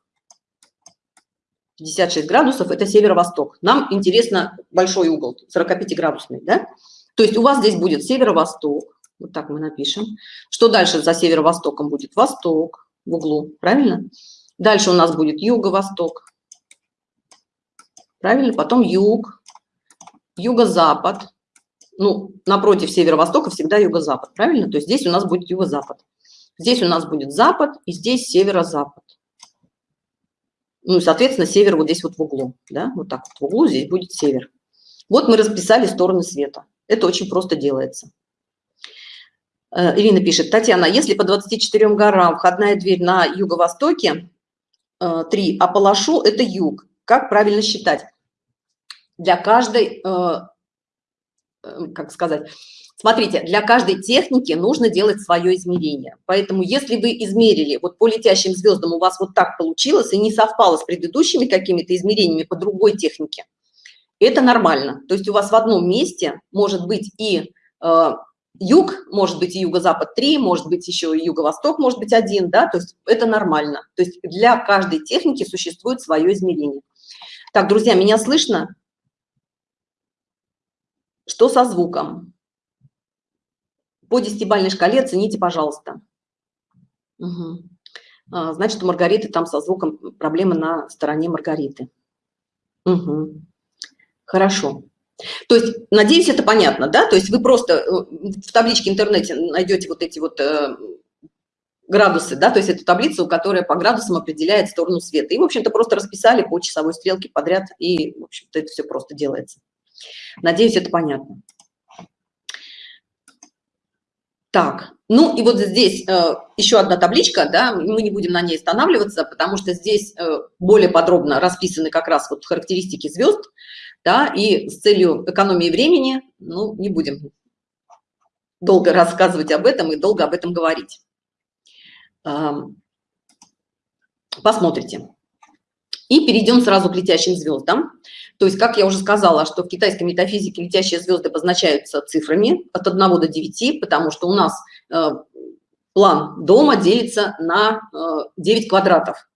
56 градусов – это северо-восток. Нам интересно большой угол, 45-градусный, да? То есть у вас здесь будет северо-восток, вот так мы напишем. Что дальше за северо-востоком будет? Восток в углу, правильно? Дальше у нас будет юго-восток. Правильно? Потом юг, юго-запад. Ну, напротив северо-востока всегда юго-запад, правильно? То есть здесь у нас будет юго-запад. Здесь у нас будет запад, и здесь северо-запад. Ну и, соответственно, север вот здесь вот в углу, да, вот так вот в углу здесь будет север. Вот мы расписали стороны света. Это очень просто делается. Э, Ирина пишет, Татьяна, если по 24 горам входная дверь на юго-востоке 3, а по Лашу это юг, как правильно считать? Для каждой, как сказать, Смотрите, для каждой техники нужно делать свое измерение. Поэтому если вы измерили, вот по летящим звездам у вас вот так получилось и не совпало с предыдущими какими-то измерениями по другой технике, это нормально. То есть у вас в одном месте может быть и э, юг, может быть юго-запад 3, может быть еще юго-восток, может быть один, да, то есть это нормально. То есть для каждой техники существует свое измерение. Так, друзья, меня слышно? Что со звуком? По десятибальной шкале оцените, пожалуйста. Угу. Значит, у Маргариты там со звуком проблемы на стороне Маргариты. Угу. Хорошо. То есть, надеюсь, это понятно, да? То есть вы просто э, в табличке интернете найдете вот эти вот э, градусы, да, то есть это таблица, которая по градусам определяет сторону света. И, в общем-то, просто расписали по часовой стрелке подряд, и, в общем-то, это все просто делается. Надеюсь, это понятно. Так, ну и вот здесь э, еще одна табличка, да, мы не будем на ней останавливаться, потому что здесь э, более подробно расписаны как раз вот характеристики звезд, да, и с целью экономии времени, ну, не будем долго рассказывать об этом и долго об этом говорить. Посмотрите. И перейдем сразу к летящим звездам. То есть, как я уже сказала, что в китайской метафизике летящие звезды обозначаются цифрами от 1 до 9, потому что у нас э, план дома делится на э, 9 квадратов.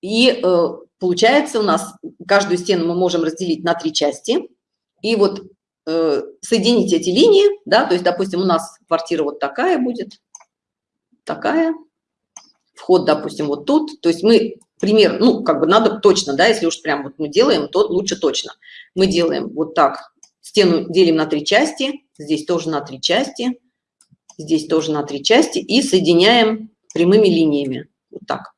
И э, получается у нас каждую стену мы можем разделить на три части. И вот э, соединить эти линии, да, то есть, допустим, у нас квартира вот такая будет, такая, вход, допустим, вот тут. То есть мы пример, ну, как бы надо точно, да, если уж прям вот мы делаем, то лучше точно. Мы делаем вот так, стену делим на три части, здесь тоже на три части, здесь тоже на три части и соединяем прямыми линиями, вот так.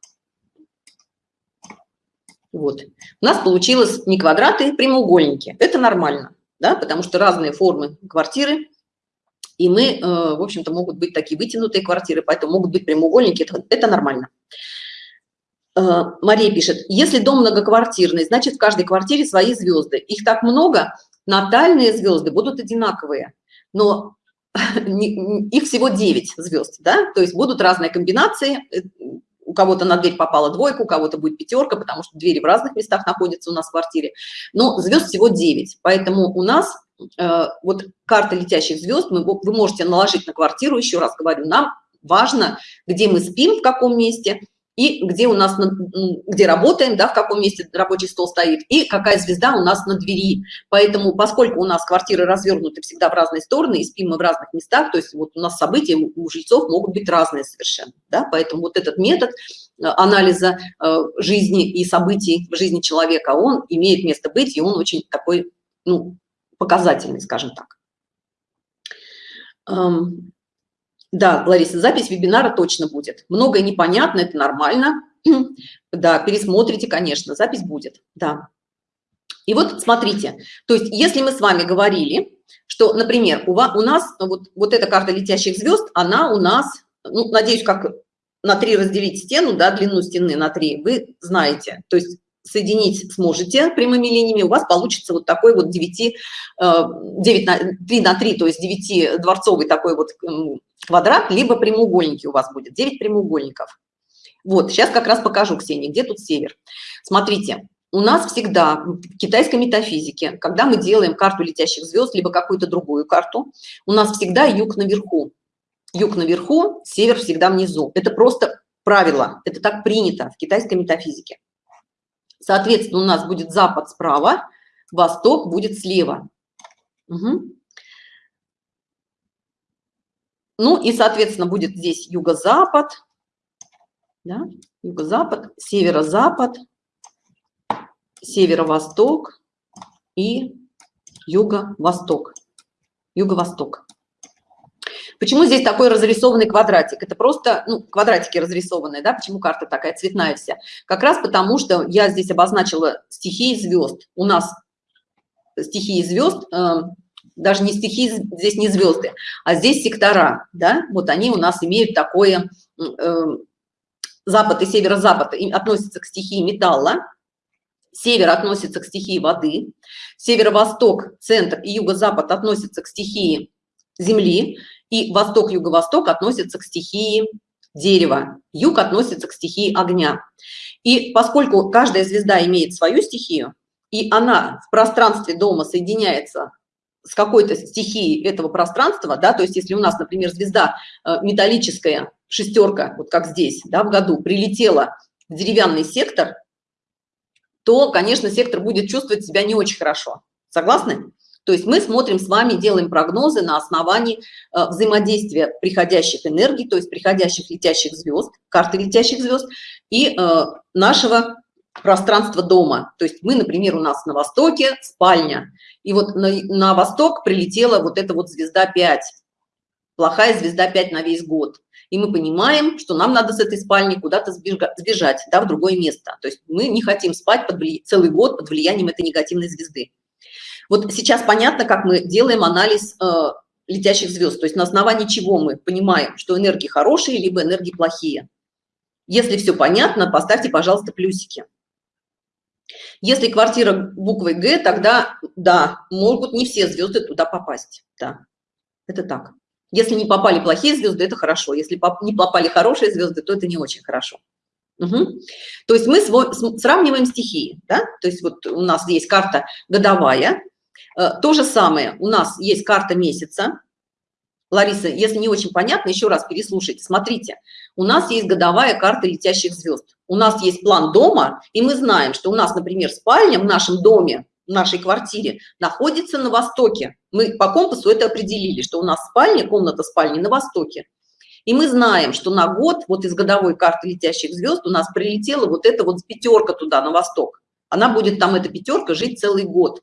Вот. У нас получилось не квадраты, прямоугольники. Это нормально, да, потому что разные формы квартиры, и мы, э, в общем-то, могут быть такие вытянутые квартиры, поэтому могут быть прямоугольники, это, это нормально. Э, Мария пишет, если дом многоквартирный, значит в каждой квартире свои звезды. Их так много, натальные звезды будут одинаковые, но их всего 9 звезд, да, то есть будут разные комбинации, э, у кого-то на дверь попала двойка, у кого-то будет пятерка, потому что двери в разных местах находятся у нас в квартире, но звезд всего 9, поэтому у нас э, вот карта летящих звезд мы, вы можете наложить на квартиру, еще раз говорю, нам важно, где мы спим, в каком месте, и где у нас, где работаем, да, в каком месте рабочий стол стоит, и какая звезда у нас на двери. Поэтому, поскольку у нас квартиры развернуты всегда в разные стороны, и спим мы в разных местах, то есть вот у нас события у жильцов могут быть разные совершенно, да, поэтому вот этот метод э, анализа э, жизни и событий в жизни человека, он имеет место быть, и он очень такой, ну, показательный, скажем так. Да, Лариса, запись вебинара точно будет. Многое непонятно, это нормально. Да, пересмотрите, конечно, запись будет, да. И вот смотрите, то есть если мы с вами говорили, что, например, у, вас, у нас вот, вот эта карта летящих звезд, она у нас, ну, надеюсь, как на 3 разделить стену, да, длину стены на 3, вы знаете. То есть соединить сможете прямыми линиями, у вас получится вот такой вот 9, 9 э, на, 3 на 3, то есть 9 дворцовый такой вот квадрат, либо прямоугольники у вас будет, 9 прямоугольников. Вот, сейчас как раз покажу, Ксения, где тут север. Смотрите, у нас всегда в китайской метафизике, когда мы делаем карту летящих звезд, либо какую-то другую карту, у нас всегда юг наверху. Юг наверху, север всегда внизу. Это просто правило, это так принято в китайской метафизике. Соответственно, у нас будет запад справа, восток будет слева. Угу. Ну и, соответственно, будет здесь юго-запад, да? юго-запад, северо-запад, северо-восток и юго-восток. Юго-восток. Почему здесь такой разрисованный квадратик? Это просто, ну, квадратики разрисованные, да, почему карта такая цветная вся? Как раз потому, что я здесь обозначила стихии звезд. У нас стихии звезд, э, даже не стихии, здесь не звезды, а здесь сектора, да, вот они у нас имеют такое, э, запад и северо-запад относятся к стихии металла, север относится к стихии воды, северо-восток, центр и юго-запад относятся к стихии земли, и восток-юго-восток относятся к стихии дерева, юг относится к стихии огня. И поскольку каждая звезда имеет свою стихию, и она в пространстве дома соединяется с какой-то стихией этого пространства, да, то есть если у нас, например, звезда э, металлическая, шестерка, вот как здесь, да, в году, прилетела в деревянный сектор, то, конечно, сектор будет чувствовать себя не очень хорошо. Согласны? То есть мы смотрим с вами, делаем прогнозы на основании э, взаимодействия приходящих энергий, то есть приходящих летящих звезд, карты летящих звезд и э, нашего пространства дома. То есть мы, например, у нас на востоке спальня, и вот на, на восток прилетела вот эта вот звезда 5, плохая звезда 5 на весь год. И мы понимаем, что нам надо с этой спальни куда-то сбежать, да, в другое место. То есть мы не хотим спать под вли... целый год под влиянием этой негативной звезды. Вот сейчас понятно, как мы делаем анализ э, летящих звезд, то есть на основании чего мы понимаем, что энергии хорошие, либо энергии плохие. Если все понятно, поставьте, пожалуйста, плюсики. Если квартира буквой Г, тогда, да, могут не все звезды туда попасть. Да, это так. Если не попали плохие звезды, это хорошо. Если не попали хорошие звезды, то это не очень хорошо. Угу. То есть мы сравниваем стихии, да? То есть вот у нас есть карта годовая, то же самое, у нас есть карта месяца. Лариса, если не очень понятно, еще раз переслушайте. Смотрите, у нас есть годовая карта летящих звезд. У нас есть план дома, и мы знаем, что у нас, например, спальня в нашем доме, в нашей квартире находится на востоке. Мы по компасу это определили, что у нас спальня, комната спальни на востоке. И мы знаем, что на год, вот из годовой карты летящих звезд, у нас прилетела вот эта вот пятерка туда, на восток. Она будет там, эта пятерка, жить целый год.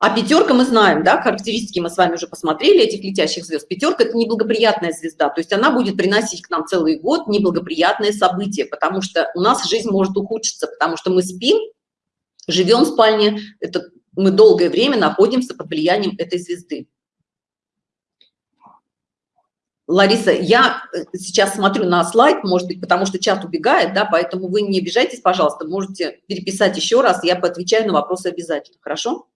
А пятерка мы знаем, да, характеристики мы с вами уже посмотрели этих летящих звезд. Пятерка – это неблагоприятная звезда, то есть она будет приносить к нам целый год неблагоприятные события, потому что у нас жизнь может ухудшиться, потому что мы спим, живем в спальне, это мы долгое время находимся под влиянием этой звезды. Лариса, я э, сейчас смотрю на слайд, может быть, потому что чат убегает, да, поэтому вы не обижайтесь, пожалуйста, можете переписать еще раз, я поотвечаю на вопросы обязательно, хорошо?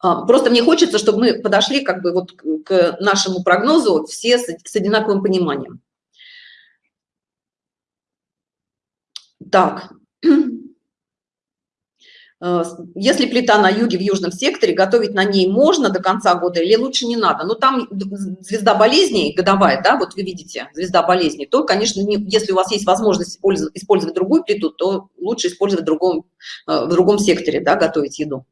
А, просто мне хочется, чтобы мы подошли как бы вот к нашему прогнозу все с одинаковым пониманием. Так, а, если плита на юге в южном секторе, готовить на ней можно до конца года или лучше не надо? Ну, там звезда болезней годовая, да, вот вы видите, звезда болезней, то, конечно, не, если у вас есть возможность использовать, другую плиту, то лучше использовать в другом, а, в другом секторе, да, готовить еду.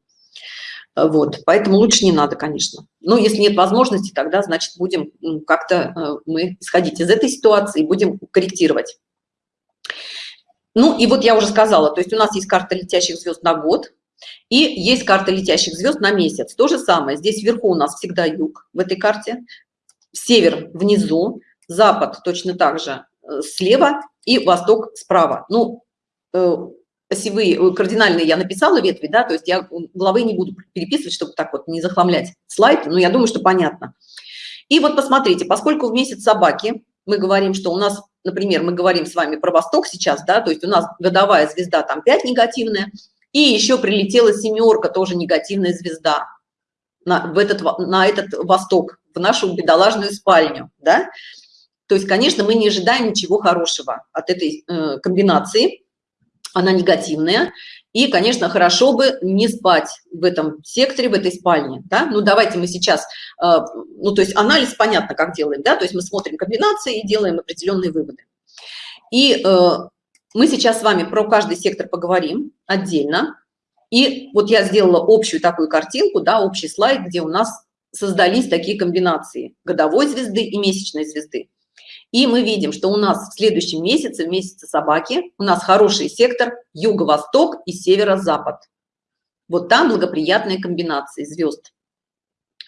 Вот, поэтому лучше не надо, конечно. Но если нет возможности, тогда, значит, будем как-то э, мы исходить из этой ситуации, будем корректировать. Ну, и вот я уже сказала, то есть у нас есть карта летящих звезд на год, и есть карта летящих звезд на месяц. То же самое, здесь вверху у нас всегда юг в этой карте, север внизу, запад точно так же э, слева и восток справа. Ну, э, осевые, э, кардинальные я написала ветви, да, то есть я главы не буду переписывать, чтобы так вот не захламлять слайд, но я думаю, что понятно. И вот посмотрите, поскольку в месяц собаки мы говорим, что у нас, например, мы говорим с вами про Восток сейчас, да, то есть у нас годовая звезда там 5 негативная, и еще прилетела семерка, тоже негативная звезда на, в этот, на этот Восток, в нашу бедолажную спальню, да. То есть, конечно, мы не ожидаем ничего хорошего от этой э, комбинации, она негативная. И, конечно, хорошо бы не спать в этом секторе, в этой спальне. Да? Ну, давайте мы сейчас, э, ну, то есть анализ понятно, как делаем, да, то есть мы смотрим комбинации и делаем определенные выводы. И э, мы сейчас с вами про каждый сектор поговорим отдельно. И вот я сделала общую такую картинку, да, общий слайд, где у нас создались такие комбинации годовой звезды и месячной звезды. И мы видим, что у нас в следующем месяце, в месяце собаки, у нас хороший сектор юго-восток и северо-запад. Вот там благоприятные комбинации звезд.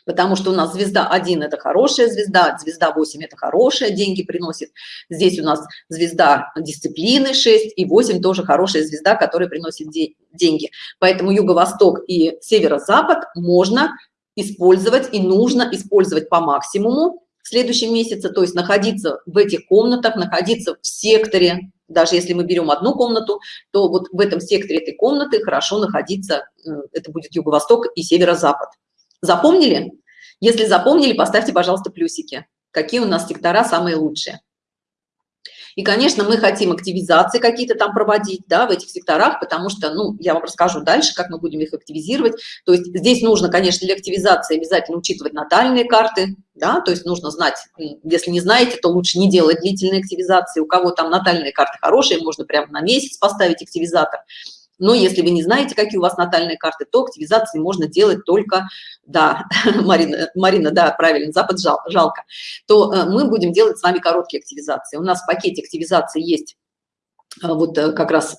потому что у нас звезда 1 – это хорошая звезда, звезда 8 – это хорошая, деньги приносит. Здесь у нас звезда дисциплины 6 и 8 – тоже хорошая звезда, которая приносит де деньги. Поэтому юго-восток и северо-запад можно использовать и нужно использовать по максимуму следующем месяце, то есть находиться в этих комнатах, находиться в секторе, даже если мы берем одну комнату, то вот в этом секторе этой комнаты хорошо находиться, э, это будет юго-восток и северо-запад. Запомнили? Если запомнили, поставьте, пожалуйста, плюсики. Какие у нас сектора самые лучшие. И, конечно, мы хотим активизации какие-то там проводить, да, в этих секторах, потому что, ну, я вам расскажу дальше, как мы будем их активизировать. То есть здесь нужно, конечно, для активизации обязательно учитывать натальные карты, да, то есть нужно знать, если не знаете, то лучше не делать длительные активизации. У кого там натальные карты хорошие, можно прямо на месяц поставить активизатор. Но если вы не знаете, какие у вас натальные карты, то активизации можно делать только, да, Марина, Марина да, правильно, Запад жал, жалко, то э, мы будем делать с вами короткие активизации. У нас в пакете активизации есть э, вот э, как раз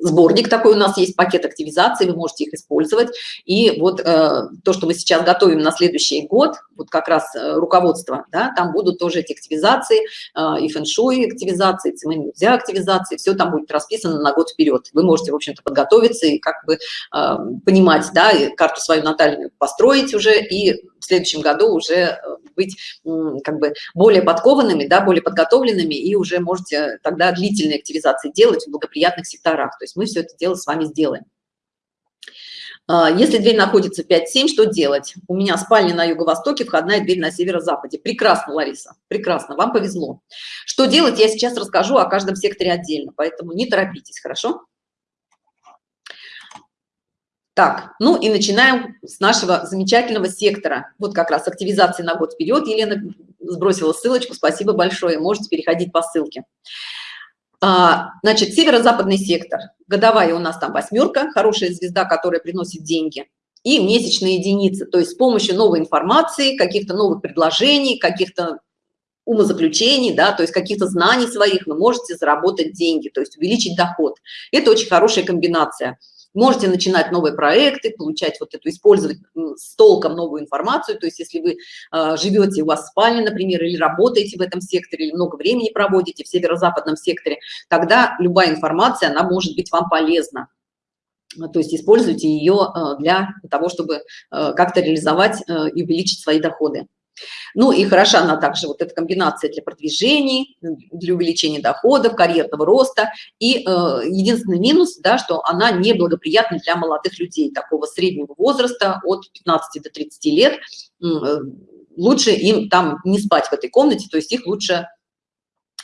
сборник такой у нас есть, пакет активизации, вы можете их использовать. И вот э, то, что мы сейчас готовим на следующий год, вот как раз э, руководство, да, там будут тоже эти активизации, э, и фэншуй активизации, цимэньюзя активизации, все там будет расписано на год вперед. Вы можете, в общем-то, подготовиться и как бы э, понимать, да, карту свою натальную построить уже и в следующем году уже э, быть как бы более подкованными, да, более подготовленными, и уже можете тогда длительные активизации делать в благоприятных секторах. То есть мы все это дело с вами сделаем. А, если дверь находится 5-7, что делать? У меня спальня на юго-востоке, входная дверь на северо-западе. Прекрасно, Лариса, прекрасно, вам повезло. Что делать, я сейчас расскажу о каждом секторе отдельно, поэтому не торопитесь, хорошо? Так, ну и начинаем с нашего замечательного сектора. Вот как раз активизации на год вперед. Елена сбросила ссылочку, спасибо большое. Можете переходить по ссылке. А, значит, северо-западный сектор. Годовая у нас там восьмерка, хорошая звезда, которая приносит деньги. И месячные единицы, то есть с помощью новой информации, каких-то новых предложений, каких-то умозаключений, да, то есть каких-то знаний своих вы можете заработать деньги, то есть увеличить доход. Это очень хорошая комбинация можете начинать новые проекты получать вот эту использовать с толком новую информацию. То есть если вы э, живете у вас спальня например или работаете в этом секторе или много времени проводите в северо-западном секторе тогда любая информация она может быть вам полезна. То есть используйте ее э, для того чтобы э, как-то реализовать э, и увеличить свои доходы ну и хороша она также, вот эта комбинация для продвижений, для увеличения доходов, карьерного роста. И э, единственный минус, да, что она неблагоприятна для молодых людей такого среднего возраста от 15 до 30 лет. Э, лучше им там не спать в этой комнате, то есть их лучше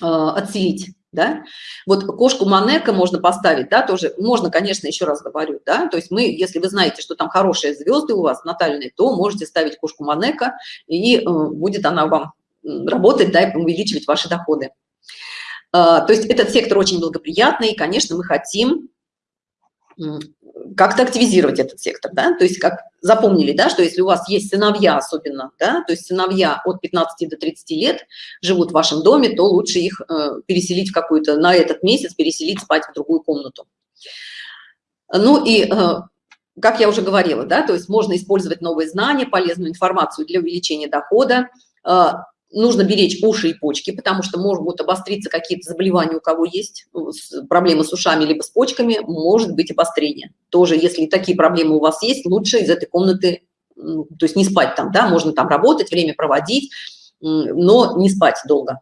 э, отселить да? Вот кошку манека можно поставить да тоже можно конечно еще раз говорю да? То есть мы если вы знаете что там хорошие звезды у вас натальные то можете ставить кошку манека и э, будет она вам работать да и увеличивать ваши доходы. А, то есть этот сектор очень благоприятный и конечно мы хотим как-то активизировать этот сектор, да, то есть как запомнили, да, что если у вас есть сыновья особенно, да, то есть сыновья от 15 до 30 лет живут в вашем доме, то лучше их э, переселить в какую-то, на этот месяц переселить спать в другую комнату. Ну и, э, как я уже говорила, да, то есть можно использовать новые знания, полезную информацию для увеличения дохода, э, нужно беречь уши и почки, потому что могут обостриться какие-то заболевания, у кого есть ну, проблемы с ушами либо с почками, может быть обострение. Тоже, если такие проблемы у вас есть, лучше из этой комнаты, то есть не спать там, да, можно там работать, время проводить, но не спать долго.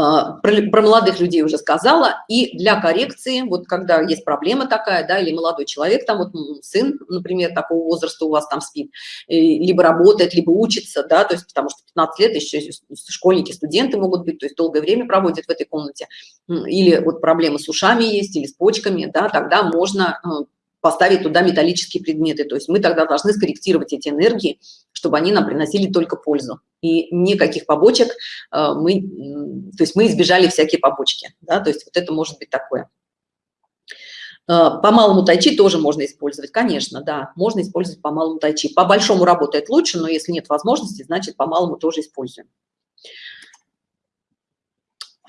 А, про, про молодых людей уже сказала, и для коррекции, вот когда есть проблема такая, да, или молодой человек, там вот сын, например, такого возраста у вас там спит, либо работает, либо учится, да, то есть потому что 15 лет еще школьники, студенты могут быть, то есть долгое время проводят в этой комнате, или вот проблемы с ушами есть, или с почками, да, тогда можно э, поставить туда металлические предметы. То есть мы тогда должны скорректировать эти энергии, чтобы они нам приносили только пользу. И никаких побочек э, мы, то есть мы избежали всякие побочки. Да? То есть вот это может быть такое. Э, по малому тайчи тоже можно использовать, конечно, да, можно использовать по малому тайчи. По большому работает лучше, но если нет возможности, значит по малому тоже используем.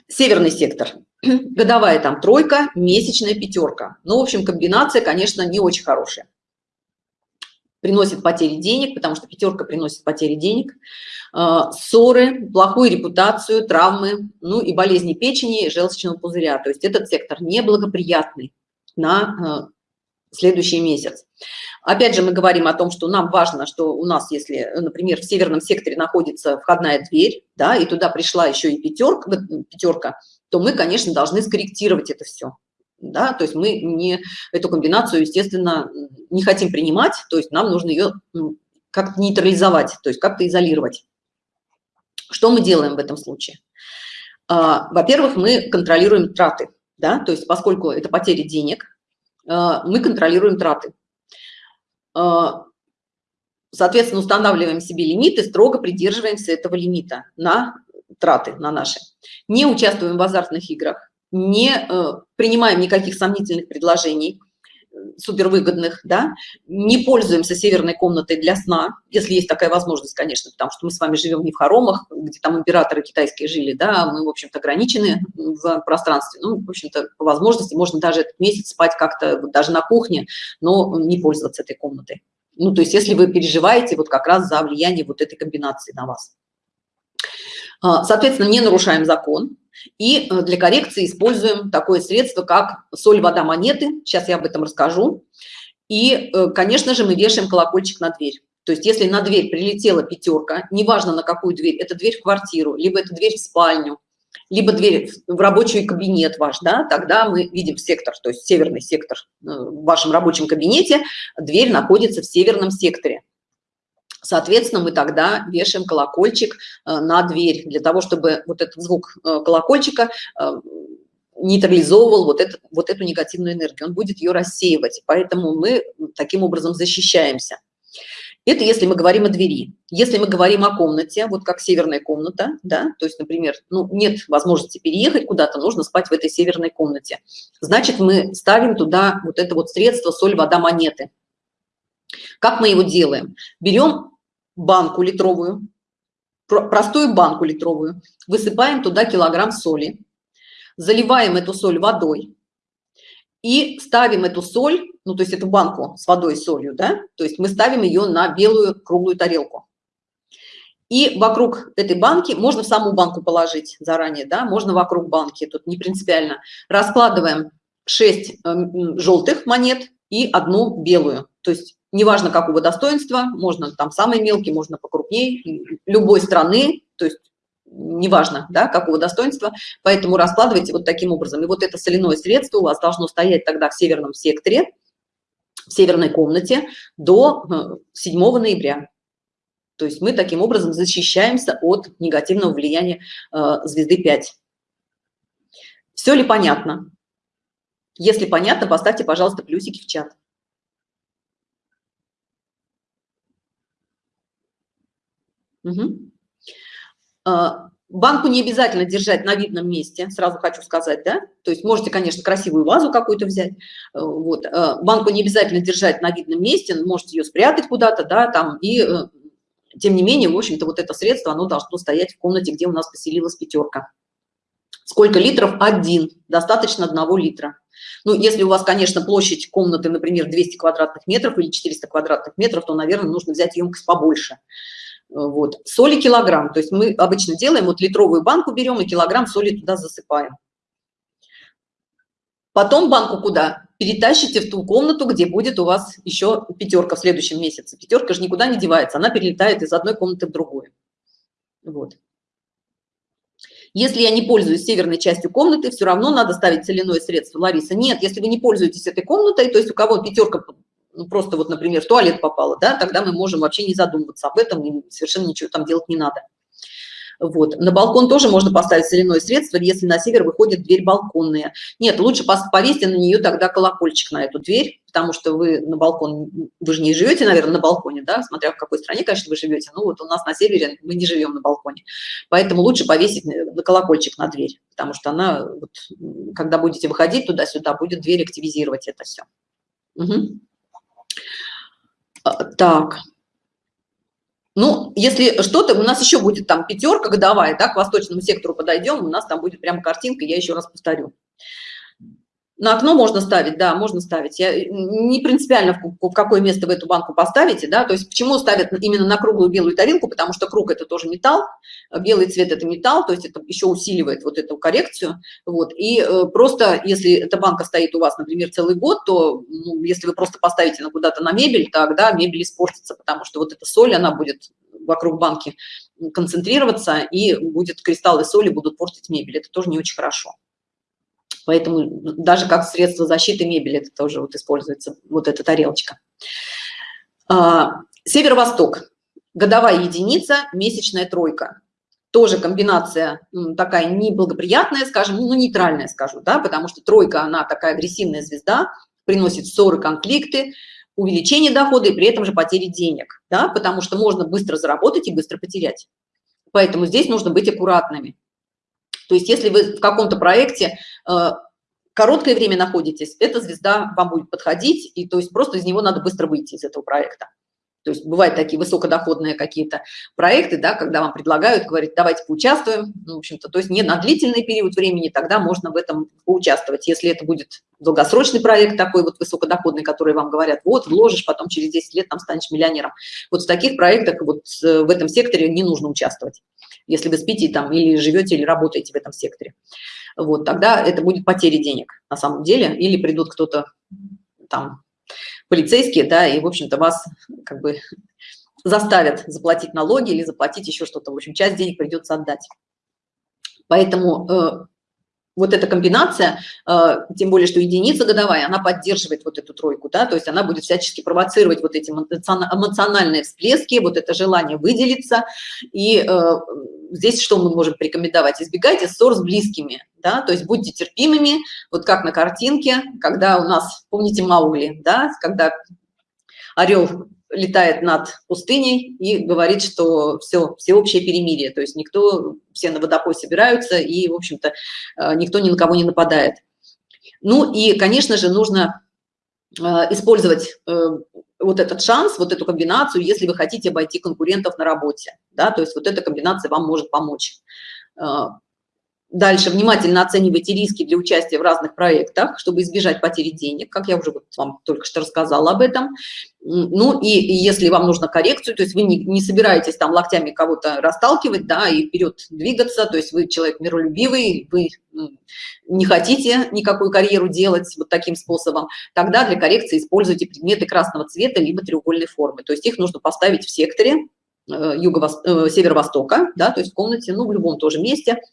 Северный сектор. Годовая там тройка, месячная пятерка. Ну, в общем, комбинация, конечно, не очень хорошая. приносит потери денег, потому что пятерка приносит потери денег, а, ссоры, плохую репутацию, травмы, ну и болезни печени, желчного пузыря. То есть этот сектор неблагоприятный на а, следующий месяц. Опять же, мы говорим о том, что нам важно, что у нас, если, например, в северном секторе находится входная дверь, да, и туда пришла еще и пятерка, пятерка, то мы, конечно, должны скорректировать это все да, то есть мы не эту комбинацию, естественно, не хотим принимать, то есть нам нужно ее как-то нейтрализовать, то есть как-то изолировать. Что мы делаем в этом случае? А, Во-первых, мы контролируем траты, да, то есть поскольку это потери денег, мы контролируем траты. А, соответственно, устанавливаем себе лимиты, строго придерживаемся этого лимита на траты, на наши. Не участвуем в азартных играх, не э, принимаем никаких сомнительных предложений, э, супервыгодных, да, не пользуемся северной комнатой для сна, если есть такая возможность, конечно, потому что мы с вами живем не в хоромах, где там императоры китайские жили, да, мы, в общем-то, ограничены в пространстве, ну, в общем-то, по возможности можно даже этот месяц спать как-то даже на кухне, но не пользоваться этой комнатой. Ну, то есть, если вы переживаете вот как раз за влияние вот этой комбинации на вас. А, соответственно, не нарушаем закон, и э, для коррекции используем такое средство, как соль, вода, монеты. Сейчас я об этом расскажу. И, э, конечно же, мы вешаем колокольчик на дверь. То есть если на дверь прилетела пятерка, неважно на какую дверь, это дверь в квартиру, либо это дверь в спальню, либо дверь в рабочий кабинет ваш, да, тогда мы видим сектор, то есть северный сектор э, в вашем рабочем кабинете, дверь находится в северном секторе. Соответственно, мы тогда вешаем колокольчик э, на дверь для того, чтобы вот этот звук э, колокольчика э, нейтрализовывал вот, это, вот эту негативную энергию, он будет ее рассеивать, поэтому мы таким образом защищаемся. Это если мы говорим о двери. Если мы говорим о комнате, вот как северная комната, да, то есть, например, ну, нет возможности переехать куда-то, нужно спать в этой северной комнате. Значит, мы ставим туда вот это вот средство соль, вода, монеты. Как мы его делаем? Берем банку литровую, простую банку литровую, высыпаем туда килограмм соли, заливаем эту соль водой и ставим эту соль, ну то есть эту банку с водой и солью, да, то есть мы ставим ее на белую круглую тарелку. И вокруг этой банки, можно в саму банку положить заранее, да, можно вокруг банки, тут не принципиально. Раскладываем 6 э, желтых монет и одну белую. То есть неважно какого достоинства, можно там самый мелкий, можно покрупнее, любой страны, то есть неважно, да, какого достоинства, поэтому раскладывайте вот таким образом. И вот это соляное средство у вас должно стоять тогда в северном секторе, в северной комнате до 7 э, ноября. То есть мы таким образом защищаемся от негативного влияния э, звезды 5. Все ли понятно? Если понятно, поставьте, пожалуйста, плюсики в чат. Угу. Банку не обязательно держать на видном месте, сразу хочу сказать, да, то есть можете, конечно, красивую вазу какую-то взять, э, вот, э, банку не обязательно держать на видном месте, можете ее спрятать куда-то, да, там, и э, тем не менее, в общем-то, вот это средство, оно должно стоять в комнате, где у нас поселилась пятерка. Сколько литров? Один, достаточно одного литра. Ну, если у вас, конечно, площадь комнаты, например, 200 квадратных метров или 400 квадратных метров, то, наверное, нужно взять емкость побольше. Вот. Соли килограмм, то есть мы обычно делаем, вот литровую банку берем и килограмм соли туда засыпаем. Потом банку куда? Перетащите в ту комнату, где будет у вас еще пятерка в следующем месяце. Пятерка же никуда не девается, она перелетает из одной комнаты в другую. Вот. Если я не пользуюсь северной частью комнаты, все равно надо ставить соляное средство. Лариса, нет, если вы не пользуетесь этой комнатой, то есть у кого пятерка ну, просто вот, например, в туалет попала, да, тогда мы можем вообще не задумываться об этом, совершенно ничего там делать не надо. Вот. На балкон тоже можно поставить соляное средство, если на север выходит дверь балконная. Нет, лучше повесьте на нее тогда колокольчик на эту дверь, потому что вы на балкон, вы же не живете, наверное, на балконе, да, смотря в какой стране, конечно, вы живете. Ну вот у нас на севере мы не живем на балконе. Поэтому лучше повесить на колокольчик на дверь, потому что она, вот, когда будете выходить туда-сюда, будет дверь активизировать это все. Угу. А, так. Ну, если что-то, у нас еще будет там пятерка годовая, да, к восточному сектору подойдем, у нас там будет прям картинка, я еще раз повторю. На окно можно ставить, да, можно ставить. Я, не принципиально, в, в какое место вы эту банку поставите, да, то есть почему ставят именно на круглую белую тарелку, потому что круг – это тоже металл, белый цвет – это металл, то есть это еще усиливает вот эту коррекцию, вот, и э, просто если эта банка стоит у вас, например, целый год, то ну, если вы просто поставите на куда-то на мебель, тогда мебель испортится, потому что вот эта соль, она будет вокруг банки концентрироваться, и будет кристаллы соли будут портить мебель, это тоже не очень хорошо. Поэтому даже как средство защиты мебели это тоже вот используется, вот эта тарелочка. А, Северо-восток. Годовая единица, месячная тройка. Тоже комбинация такая неблагоприятная, скажем, ну нейтральная, скажу, да, потому что тройка, она такая агрессивная звезда, приносит ссоры, конфликты, увеличение дохода и при этом же потери денег, да, потому что можно быстро заработать и быстро потерять. Поэтому здесь нужно быть аккуратными. То есть если вы в каком-то проекте э, короткое время находитесь, эта звезда вам будет подходить, и то есть просто из него надо быстро выйти из этого проекта. То есть бывают такие высокодоходные какие-то проекты, да, когда вам предлагают, говорить, давайте поучаствуем, ну, в общем-то, то есть не на длительный период времени, тогда можно в этом поучаствовать. Если это будет долгосрочный проект такой вот высокодоходный, который вам говорят, вот, вложишь, потом через 10 лет там станешь миллионером. Вот в таких проектах вот э, в этом секторе не нужно участвовать если вы спите там или живете, или работаете в этом секторе. Вот, тогда это будет потеря денег на самом деле, или придут кто-то там, полицейские, да, и, в общем-то, вас как бы заставят заплатить налоги или заплатить еще что-то. В общем, часть денег придется отдать. Поэтому э, вот эта комбинация, э, тем более, что единица годовая, она поддерживает вот эту тройку, да, то есть она будет всячески провоцировать вот эти эмоциональные всплески, вот это желание выделиться. И э, здесь что мы можем порекомендовать? Избегайте ссор с близкими, да, то есть будьте терпимыми, вот как на картинке, когда у нас, помните Маугли, да, когда орел летает над пустыней и говорит, что все, всеобщее перемирие, то есть никто, все на водопой собираются и, в общем-то, э, никто ни на кого не нападает. Ну и, конечно же, нужно э, использовать э, вот этот шанс, вот эту комбинацию, если вы хотите обойти конкурентов на работе, да, то есть вот эта комбинация вам может помочь. Дальше внимательно оценивайте риски для участия в разных проектах, чтобы избежать потери денег, как я уже вот вам только что рассказала об этом. Ну и, если вам нужна коррекцию, то есть вы не, не собираетесь там локтями кого-то расталкивать, да, и вперед двигаться, то есть вы человек миролюбивый, вы не хотите никакую карьеру делать вот таким способом, тогда для коррекции используйте предметы красного цвета либо треугольной формы. То есть их нужно поставить в секторе э, юго э, да, то есть в комнате, ну, в любом тоже месте –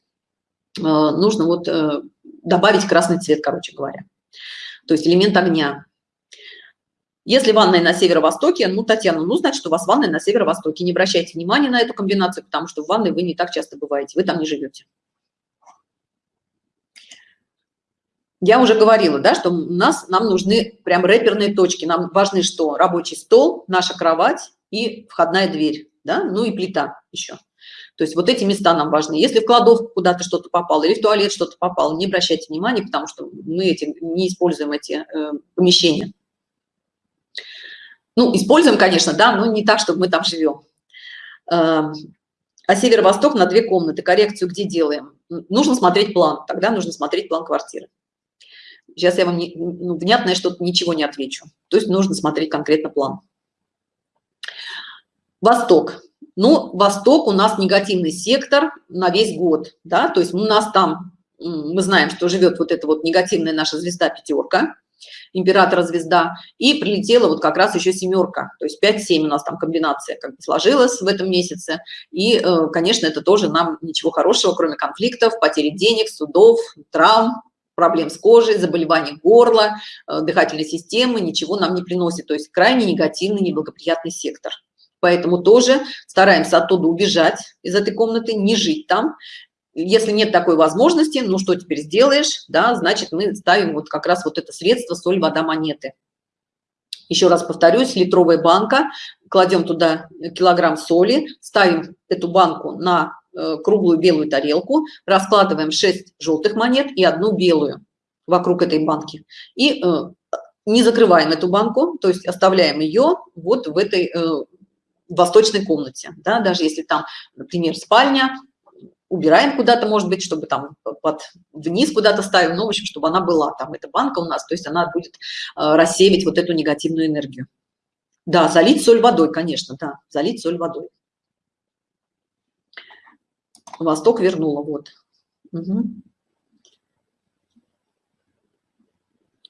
нужно вот э, добавить красный цвет, короче говоря. То есть элемент огня. Если ванная на северо-востоке, ну, Татьяна, ну, значит, у вас ванная на северо-востоке. Не обращайте внимания на эту комбинацию, потому что в ванной вы не так часто бываете, вы там не живете. Я уже говорила, да, что у нас, нам нужны прям рэперные точки. Нам важны что? Рабочий стол, наша кровать и входная дверь, да, ну и плита еще. То есть вот эти места нам важны. Если в кладовку куда-то что-то попало или в туалет что-то попало, не обращайте внимания, потому что мы эти, не используем эти э, помещения. Ну, используем, конечно, да, но не так, чтобы мы там живем. Э, а северо-восток на две комнаты, коррекцию где делаем? Нужно смотреть план, тогда нужно смотреть план квартиры. Сейчас я вам не, ну, внятное что-то ничего не отвечу. То есть нужно смотреть конкретно план. Восток. Ну, Восток у нас негативный сектор на весь год, да, то есть у нас там, мы знаем, что живет вот эта вот негативная наша звезда пятерка, императора звезда, и прилетела вот как раз еще семерка, то есть 5-7 у нас там комбинация как бы сложилась в этом месяце, и, э, конечно, это тоже нам ничего хорошего, кроме конфликтов, потери денег, судов, травм, проблем с кожей, заболеваний горла, э, дыхательной системы, ничего нам не приносит, то есть крайне негативный, неблагоприятный сектор. Поэтому тоже стараемся оттуда убежать из этой комнаты, не жить там. Если нет такой возможности, ну что теперь сделаешь, да, значит мы ставим вот как раз вот это средство соль, вода, монеты. Еще раз повторюсь, литровая банка, кладем туда килограмм соли, ставим эту банку на э, круглую белую тарелку, раскладываем 6 желтых монет и одну белую вокруг этой банки. И э, не закрываем эту банку, то есть оставляем ее вот в этой э, в восточной комнате, да, даже если там, например, спальня, убираем куда-то, может быть, чтобы там под вниз куда-то ставим, ну, в общем, чтобы она была там, эта банка у нас, то есть она будет э, рассеивать вот эту негативную энергию. Да, залить соль водой, конечно, да, залить соль водой. Восток вернула, вот. Угу.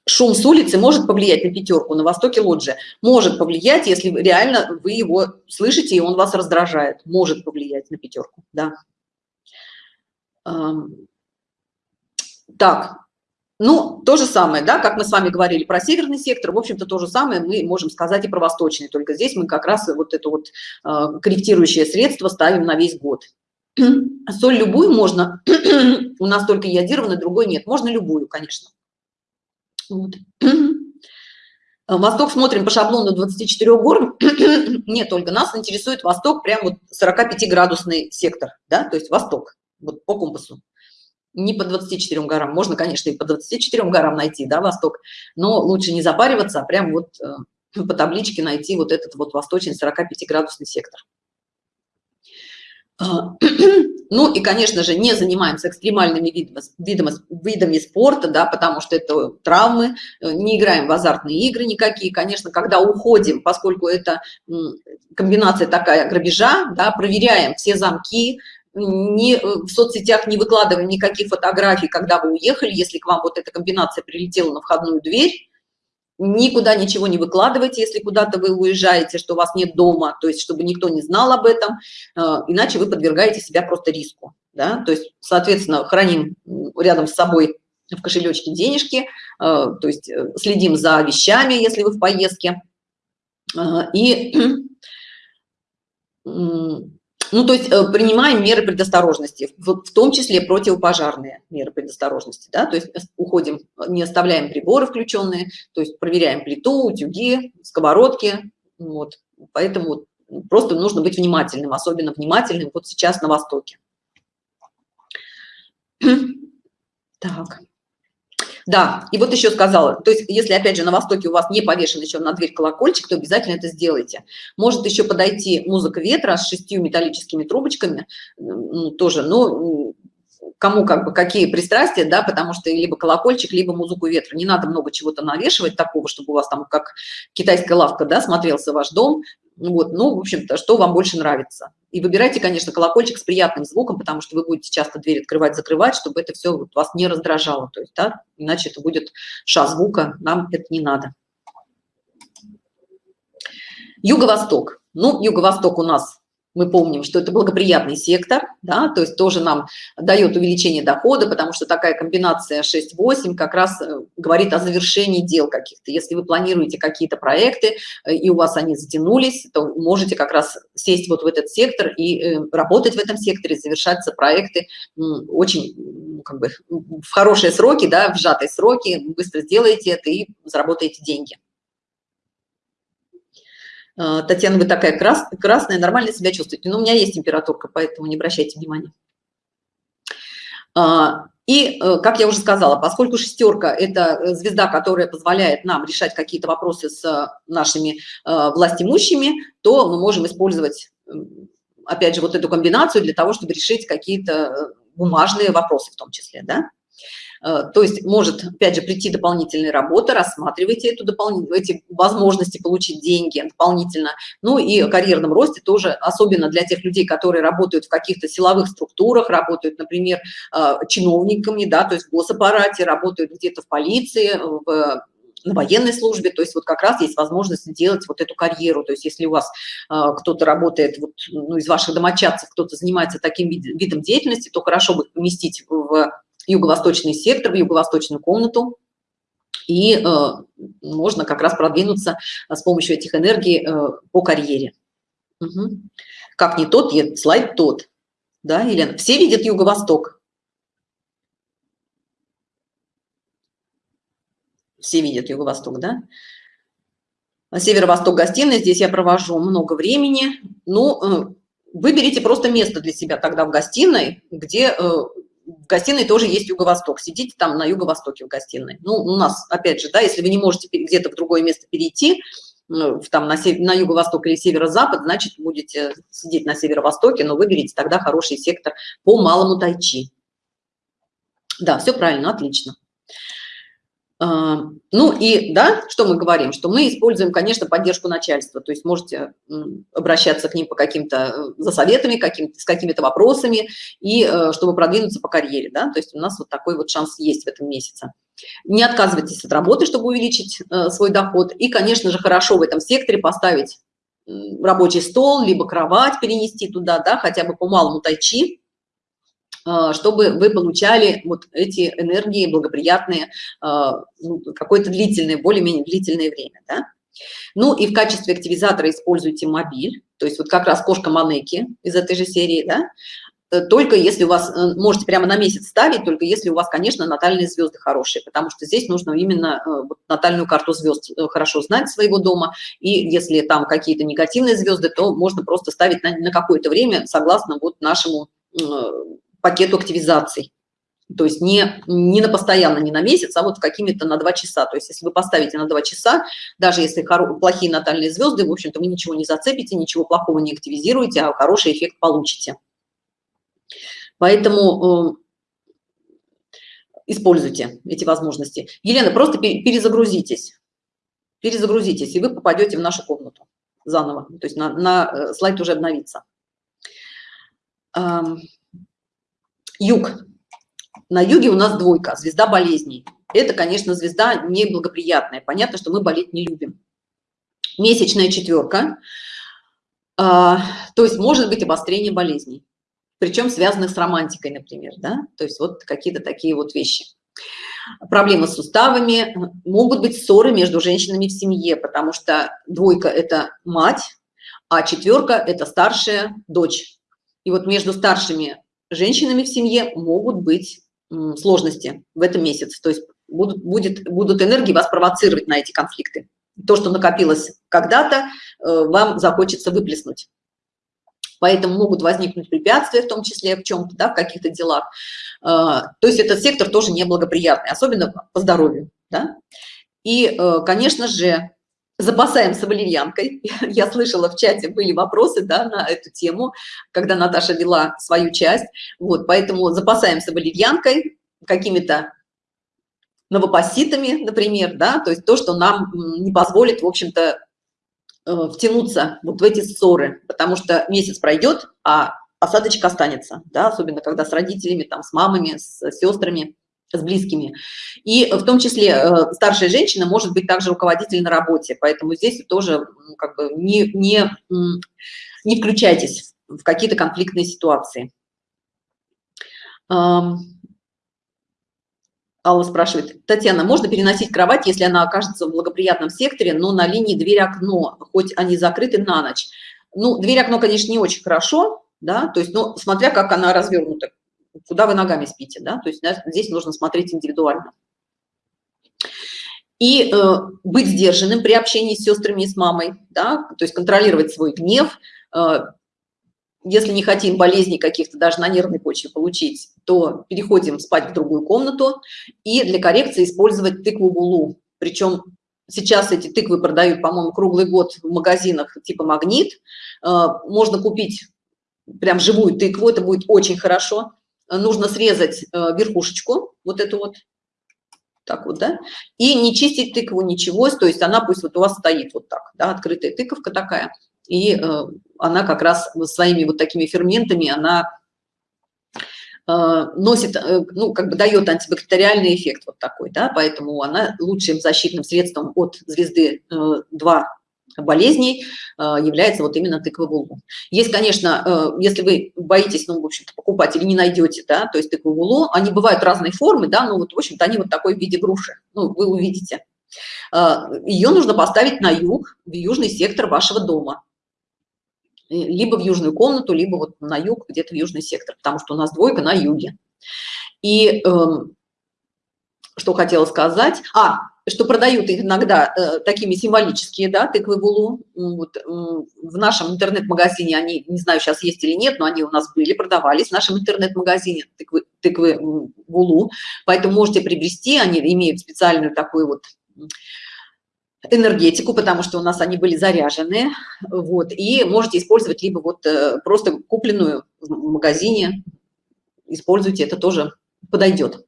Шум с улицы может повлиять на пятерку, на востоке лоджия. Может повлиять, если реально вы его слышите, и он вас раздражает. Может повлиять на пятерку, да. Так, ну, то же самое, да, как мы с вами говорили про северный сектор, в общем-то, то же самое мы можем сказать и про восточный, только здесь мы как раз вот это вот э, корректирующее средство ставим на весь год. Соль любую можно, у нас только йодированная, другой нет, можно любую, конечно. Вот. Восток смотрим по шаблону 24 гор. Нет, только нас интересует Восток, прям вот 45-градусный сектор, да, то есть Восток, вот по компасу. Не по 24 горам, можно, конечно, и по 24 горам найти, да, Восток, но лучше не запариваться, а прям вот э, по табличке найти вот этот вот восточный 45-градусный сектор. А, ну и, конечно же, не занимаемся экстремальными видами, видами, спорта, да, потому что это травмы, э, не играем в азартные игры никакие. Конечно, когда уходим, поскольку это комбинация такая грабежа, да, проверяем все замки, не, э, в соцсетях не выкладываем никаких фотографий, когда вы уехали, если к вам вот эта комбинация прилетела на входную дверь, никуда ничего не выкладывайте, если куда-то вы уезжаете, что у вас нет дома, то есть чтобы никто не знал об этом, э, иначе вы подвергаете себя просто риску. Да? То есть, соответственно, храним рядом с собой в кошелечке денежки, э, то есть э, следим за вещами, если вы в поездке. И ну, то есть э, принимаем меры предосторожности, в, том числе противопожарные меры предосторожности, да, то есть э, уходим, не оставляем приборы включенные, то есть проверяем плиту, утюги, сковородки, вот, поэтому просто нужно быть внимательным, особенно внимательным вот сейчас на Востоке. Так. Да, и вот еще сказала, то есть если опять же на Востоке у вас не повешен еще на дверь колокольчик, то обязательно это сделайте. Может еще подойти музыка ветра с шестью металлическими трубочками, ну, тоже, ну, кому как бы какие пристрастия, да, потому что либо колокольчик, либо музыку ветра. Не надо много чего-то навешивать такого, чтобы у вас там как китайская лавка, да, смотрелся ваш дом. Вот, ну, в общем-то, что вам больше нравится. И выбирайте, конечно, колокольчик с приятным звуком, потому что вы будете часто дверь открывать, закрывать, чтобы это все вас не раздражало. То есть, да, иначе это будет ша звука, нам это не надо. Юго-восток. Ну, юго-восток у нас мы помним, что это благоприятный сектор, да, то есть тоже нам дает увеличение дохода, потому что такая комбинация 6-8 как раз э, говорит о завершении дел каких-то. Если вы планируете какие-то проекты, э, и у вас они затянулись, то можете как раз сесть вот в этот сектор и э, работать в этом секторе, завершаться проекты очень как бы в хорошие сроки, да, в сжатые сроки, быстро сделаете это и заработаете деньги. А, Татьяна, вы такая крас, красная, нормально себя чувствуете. Но у меня есть температурка, поэтому не обращайте внимания. А, и, э, как я уже сказала, поскольку шестерка – это звезда, которая позволяет нам решать какие-то вопросы с нашими э, властимущими, то мы можем использовать, опять же, вот эту комбинацию для того, чтобы решить какие-то э, бумажные вопросы в том числе, да? Э, то есть может, опять же, прийти дополнительная работа, рассматривайте эту дополнительную, эти возможности получить деньги дополнительно. Ну и о карьерном росте тоже, особенно для тех людей, которые работают в каких-то силовых структурах, работают, например, э, чиновниками, да, то есть в госаппарате, работают где-то в полиции, в на военной службе, то есть вот как раз есть возможность сделать вот эту карьеру, то есть если у вас э, кто-то работает, вот, ну, из ваших домочадцев кто-то занимается таким вид, видом деятельности, то хорошо бы поместить в юго-восточный сектор, в юго-восточную комнату, и э, можно как раз продвинуться э, с помощью этих энергий э, по карьере. Угу. Как не тот, слайд тот. Да, Елена? Все видят юго-восток? Все видят юго-восток, да? Северо-восток гостиной, здесь я провожу много времени. Ну, э, выберите просто место для себя тогда в гостиной, где э, в гостиной тоже есть юго-восток. Сидите там на юго-востоке в гостиной. Ну, у нас, опять же, да, если вы не можете где-то в другое место перейти, ну, там на, на юго-восток или северо-запад, значит, будете сидеть на северо-востоке, но выберите тогда хороший сектор по малому тайчи. Да, все правильно, отлично. Ну и да, что мы говорим, что мы используем, конечно, поддержку начальства, то есть можете обращаться к ним по каким-то э, за советами, каким с какими-то вопросами и э, чтобы продвинуться по карьере, да, то есть у нас вот такой вот шанс есть в этом месяце. Не отказывайтесь от работы, чтобы увеличить э, свой доход. И, конечно же, хорошо в этом секторе поставить рабочий стол, либо кровать перенести туда, да, хотя бы по малому тайчи, чтобы вы получали вот эти энергии благоприятные а, ну, какое-то длительное, более-менее длительное время. Да? Ну и в качестве активизатора используйте мобиль, то есть вот как раз кошка Манеки из этой же серии, да? Э, только если у вас, э, можете прямо на месяц ставить, только если у вас, конечно, натальные звезды хорошие, потому что здесь нужно именно э, натальную карту звезд хорошо знать своего дома, и если там какие-то негативные звезды, то можно просто ставить на, на какое-то время, согласно вот нашему пакету активизаций. То есть не, не на постоянно, не на месяц, а вот какими-то на два часа. То есть если вы поставите на два часа, даже если плохие натальные звезды, в общем-то, вы ничего не зацепите, ничего плохого не активизируете, а хороший эффект получите. Поэтому э, используйте эти возможности. Елена, просто перезагрузитесь. Перезагрузитесь, и вы попадете в нашу комнату заново. То есть на, на э, слайд уже обновится. Юг. На юге у нас двойка, звезда болезней. Это, конечно, звезда неблагоприятная. Понятно, что мы болеть не любим. Месячная четверка. А, то есть может быть обострение болезней. Причем связанных с романтикой, например. Да? То есть вот какие-то такие вот вещи. Проблемы с суставами. Могут быть ссоры между женщинами в семье, потому что двойка – это мать, а четверка – это старшая дочь. И вот между старшими женщинами в семье могут быть сложности в этом месяце. То есть будут, будет, будут энергии вас провоцировать на эти конфликты. То, что накопилось когда-то, э, вам захочется выплеснуть. Поэтому могут возникнуть препятствия, в том числе в чем-то, да, в каких-то делах. Э, то есть этот сектор тоже неблагоприятный, особенно по здоровью. Да? И, э, конечно же, запасаемся валерьянкой. Я слышала в чате, были вопросы да, на эту тему, когда Наташа вела свою часть. Вот, поэтому запасаемся валерьянкой, какими-то новопоситами, например, да, то есть то, что нам не позволит, в общем-то, э, втянуться вот в эти ссоры, потому что месяц пройдет, а осадочка останется, да, особенно когда с родителями, там, с мамами, с сестрами с близкими. И в том числе э, старшая женщина может быть также руководитель на работе, поэтому здесь тоже как бы не, не, не включайтесь в какие-то конфликтные ситуации. Алла спрашивает, Татьяна, можно переносить кровать, если она окажется в благоприятном секторе, но на линии дверь-окно, хоть они закрыты на ночь? Ну, дверь-окно, конечно, не очень хорошо, да, то есть, ну, смотря как она развернута, куда вы ногами спите, да, то есть здесь нужно смотреть индивидуально. И э, быть сдержанным при общении с сестрами и с мамой, да, то есть контролировать свой гнев. Э, если не хотим болезней каких-то даже на нервной почве получить, то переходим спать в другую комнату и для коррекции использовать тыкву булу. Причем сейчас эти тыквы продают, по-моему, круглый год в магазинах типа магнит. Э, можно купить прям живую тыкву, это будет очень хорошо нужно срезать э, верхушечку, вот эту вот, так вот, да, и не чистить тыкву, ничего, то есть она пусть вот у вас стоит вот так, да, открытая тыковка такая, и э, она как раз своими вот такими ферментами, она э, носит, ну, как бы дает антибактериальный эффект вот такой, да, поэтому она лучшим защитным средством от звезды э, 2 болезней э, является вот именно тыква вулу. Есть, конечно, э, если вы боитесь, ну, в общем-то, покупать или не найдете, да, то есть тыкву вулу, они бывают разной формы, да, но вот, в общем-то, они вот такой в виде груши, ну, вы увидите. Э, Ее нужно поставить на юг, в южный сектор вашего дома. Либо в южную комнату, либо вот на юг, где-то в южный сектор, потому что у нас двойка на юге. И эм, что хотела сказать. А, что продают иногда э, такими символические, да, тыквы булу. Вот, э, в нашем интернет-магазине они, не знаю, сейчас есть или нет, но они у нас были, продавались в нашем интернет-магазине тыквы, тыквы булу. Поэтому можете приобрести, они имеют специальную такую вот энергетику, потому что у нас они были заряжены, вот, и можете использовать либо вот э, просто купленную в магазине, используйте, это тоже подойдет.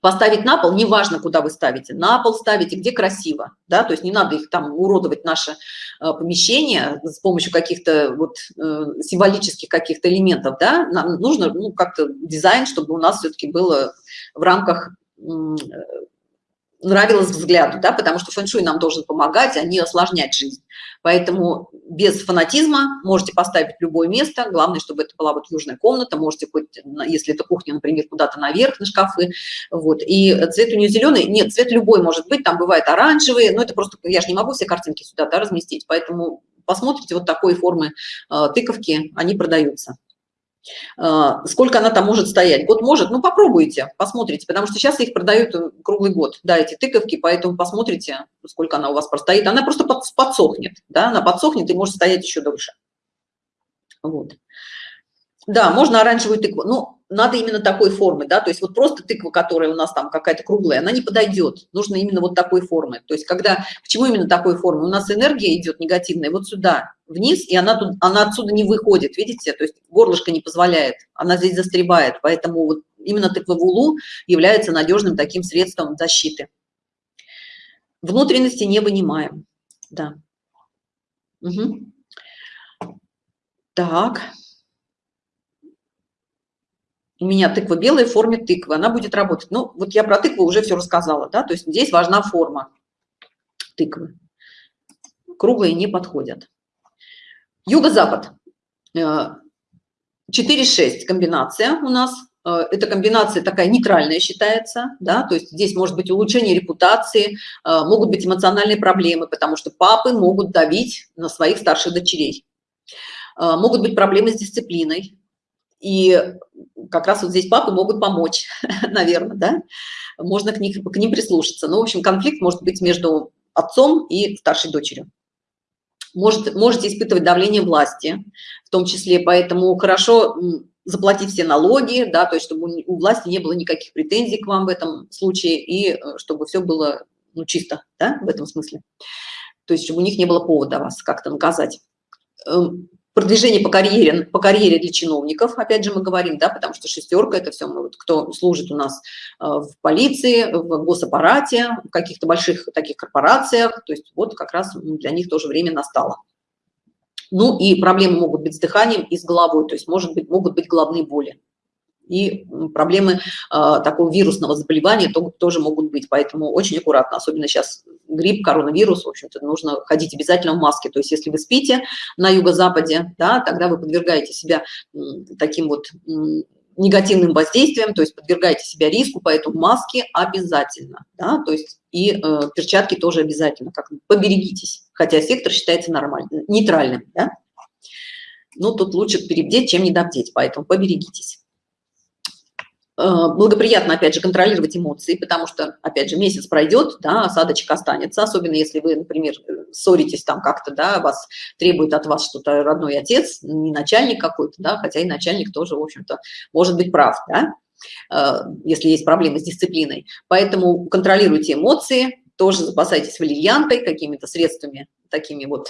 Поставить на пол, неважно, куда вы ставите, на пол ставите, где красиво, да, то есть не надо их там уродовать, наше э, помещение с помощью каких-то вот э, символических каких-то элементов, да, нам нужно ну, как-то дизайн, чтобы у нас все-таки было в рамках нравилось взгляду, да, потому что фэн-шуй нам должен помогать, а не осложнять жизнь. Поэтому без фанатизма можете поставить любое место, главное, чтобы это была вот южная комната, можете хоть, если это кухня, например, куда-то наверх на шкафы, вот, и цвет у нее зеленый, нет, цвет любой может быть, там бывает оранжевый, но это просто, я же не могу все картинки сюда, да, разместить, поэтому посмотрите, вот такой формы э, тыковки, они продаются. А, сколько она там может стоять? Год может? Ну, попробуйте, посмотрите, потому что сейчас их продают э, круглый год, да, эти тыковки, поэтому посмотрите, сколько она у вас простоит. Она просто подсохнет, да, она подсохнет и может стоять еще дольше. Вот. Да, можно оранжевую тыкву, но надо именно такой формы, да, то есть вот просто тыква, которая у нас там какая-то круглая, она не подойдет, нужно именно вот такой формы. То есть когда, почему именно такой формы? У нас энергия идет негативная вот сюда, вниз, и она, тут, она отсюда не выходит, видите, то есть горлышко не позволяет, она здесь застревает, поэтому вот именно тыква в улу является надежным таким средством защиты. Внутренности не вынимаем, да. Угу. Так у меня тыква белая в форме тыквы, она будет работать. Ну, вот я про тыкву уже все рассказала, да, то есть здесь важна форма тыквы. Круглые не подходят. Юго-запад. 4-6 э, комбинация у нас. Э, эта комбинация такая нейтральная считается, да, то есть здесь может быть улучшение репутации, э, могут быть эмоциональные проблемы, потому что папы могут давить на своих старших дочерей. Могут быть проблемы с дисциплиной, и как раз вот здесь папы могут помочь, наверное, да? Можно к, них, к ним прислушаться. Ну, в общем, конфликт может быть между отцом и старшей дочерью. Может, можете испытывать давление власти, в том числе, поэтому хорошо заплатить все налоги, да, то есть чтобы у власти не было никаких претензий к вам в этом случае, и э, чтобы все было ну, чисто, да, в этом смысле. То есть чтобы у них не было повода вас как-то наказать. Продвижение по карьере, по карьере для чиновников, опять же мы говорим, да, потому что шестерка – это все, вот, кто служит у нас э, в полиции, в госаппарате, в каких-то больших таких корпорациях, то есть вот как раз для них тоже время настало. Ну и проблемы могут быть с дыханием и с головой, то есть может быть, могут быть головные боли и проблемы э, такого вирусного заболевания то, тоже могут быть. Поэтому очень аккуратно, особенно сейчас грипп, коронавирус, в общем-то, нужно ходить обязательно в маске. То есть если вы спите на юго-западе, да, тогда вы подвергаете себя таким вот негативным воздействием, то есть подвергаете себя риску, поэтому маски обязательно, да, то есть и э, перчатки тоже обязательно, как поберегитесь, хотя сектор считается нормальным, нейтральным, да. Ну, тут лучше перебдеть, чем недобдеть, поэтому поберегитесь. Э, благоприятно, опять же, контролировать эмоции, потому что, опять же, месяц пройдет, да, осадочек останется, особенно если вы, например, ссоритесь там как-то, да, вас требует от вас что-то родной отец, не начальник какой-то, да, хотя и начальник тоже, в общем-то, может быть прав, да, э, если есть проблемы с дисциплиной. Поэтому контролируйте эмоции, тоже запасайтесь валерьянкой, какими-то средствами такими вот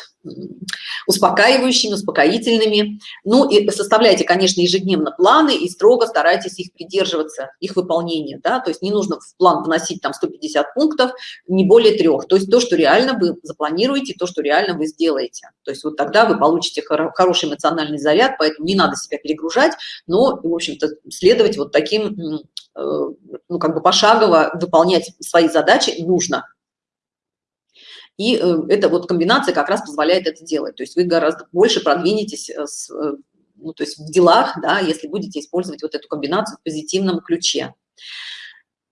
успокаивающими, успокоительными. Ну и составляйте, конечно, ежедневно планы и строго старайтесь их придерживаться, их выполнения, да, то есть не нужно в план вносить там 150 пунктов, не более трех, то есть то, что реально вы запланируете, то, что реально вы сделаете. То есть вот тогда вы получите хороший эмоциональный заряд, поэтому не надо себя перегружать, но, в общем-то, следовать вот таким, э, ну, как бы пошагово выполнять свои задачи нужно. И э, эта вот комбинация как раз позволяет это делать. То есть вы гораздо больше продвинетесь э, с, э, ну, то есть в делах, да, если будете использовать вот эту комбинацию в позитивном ключе.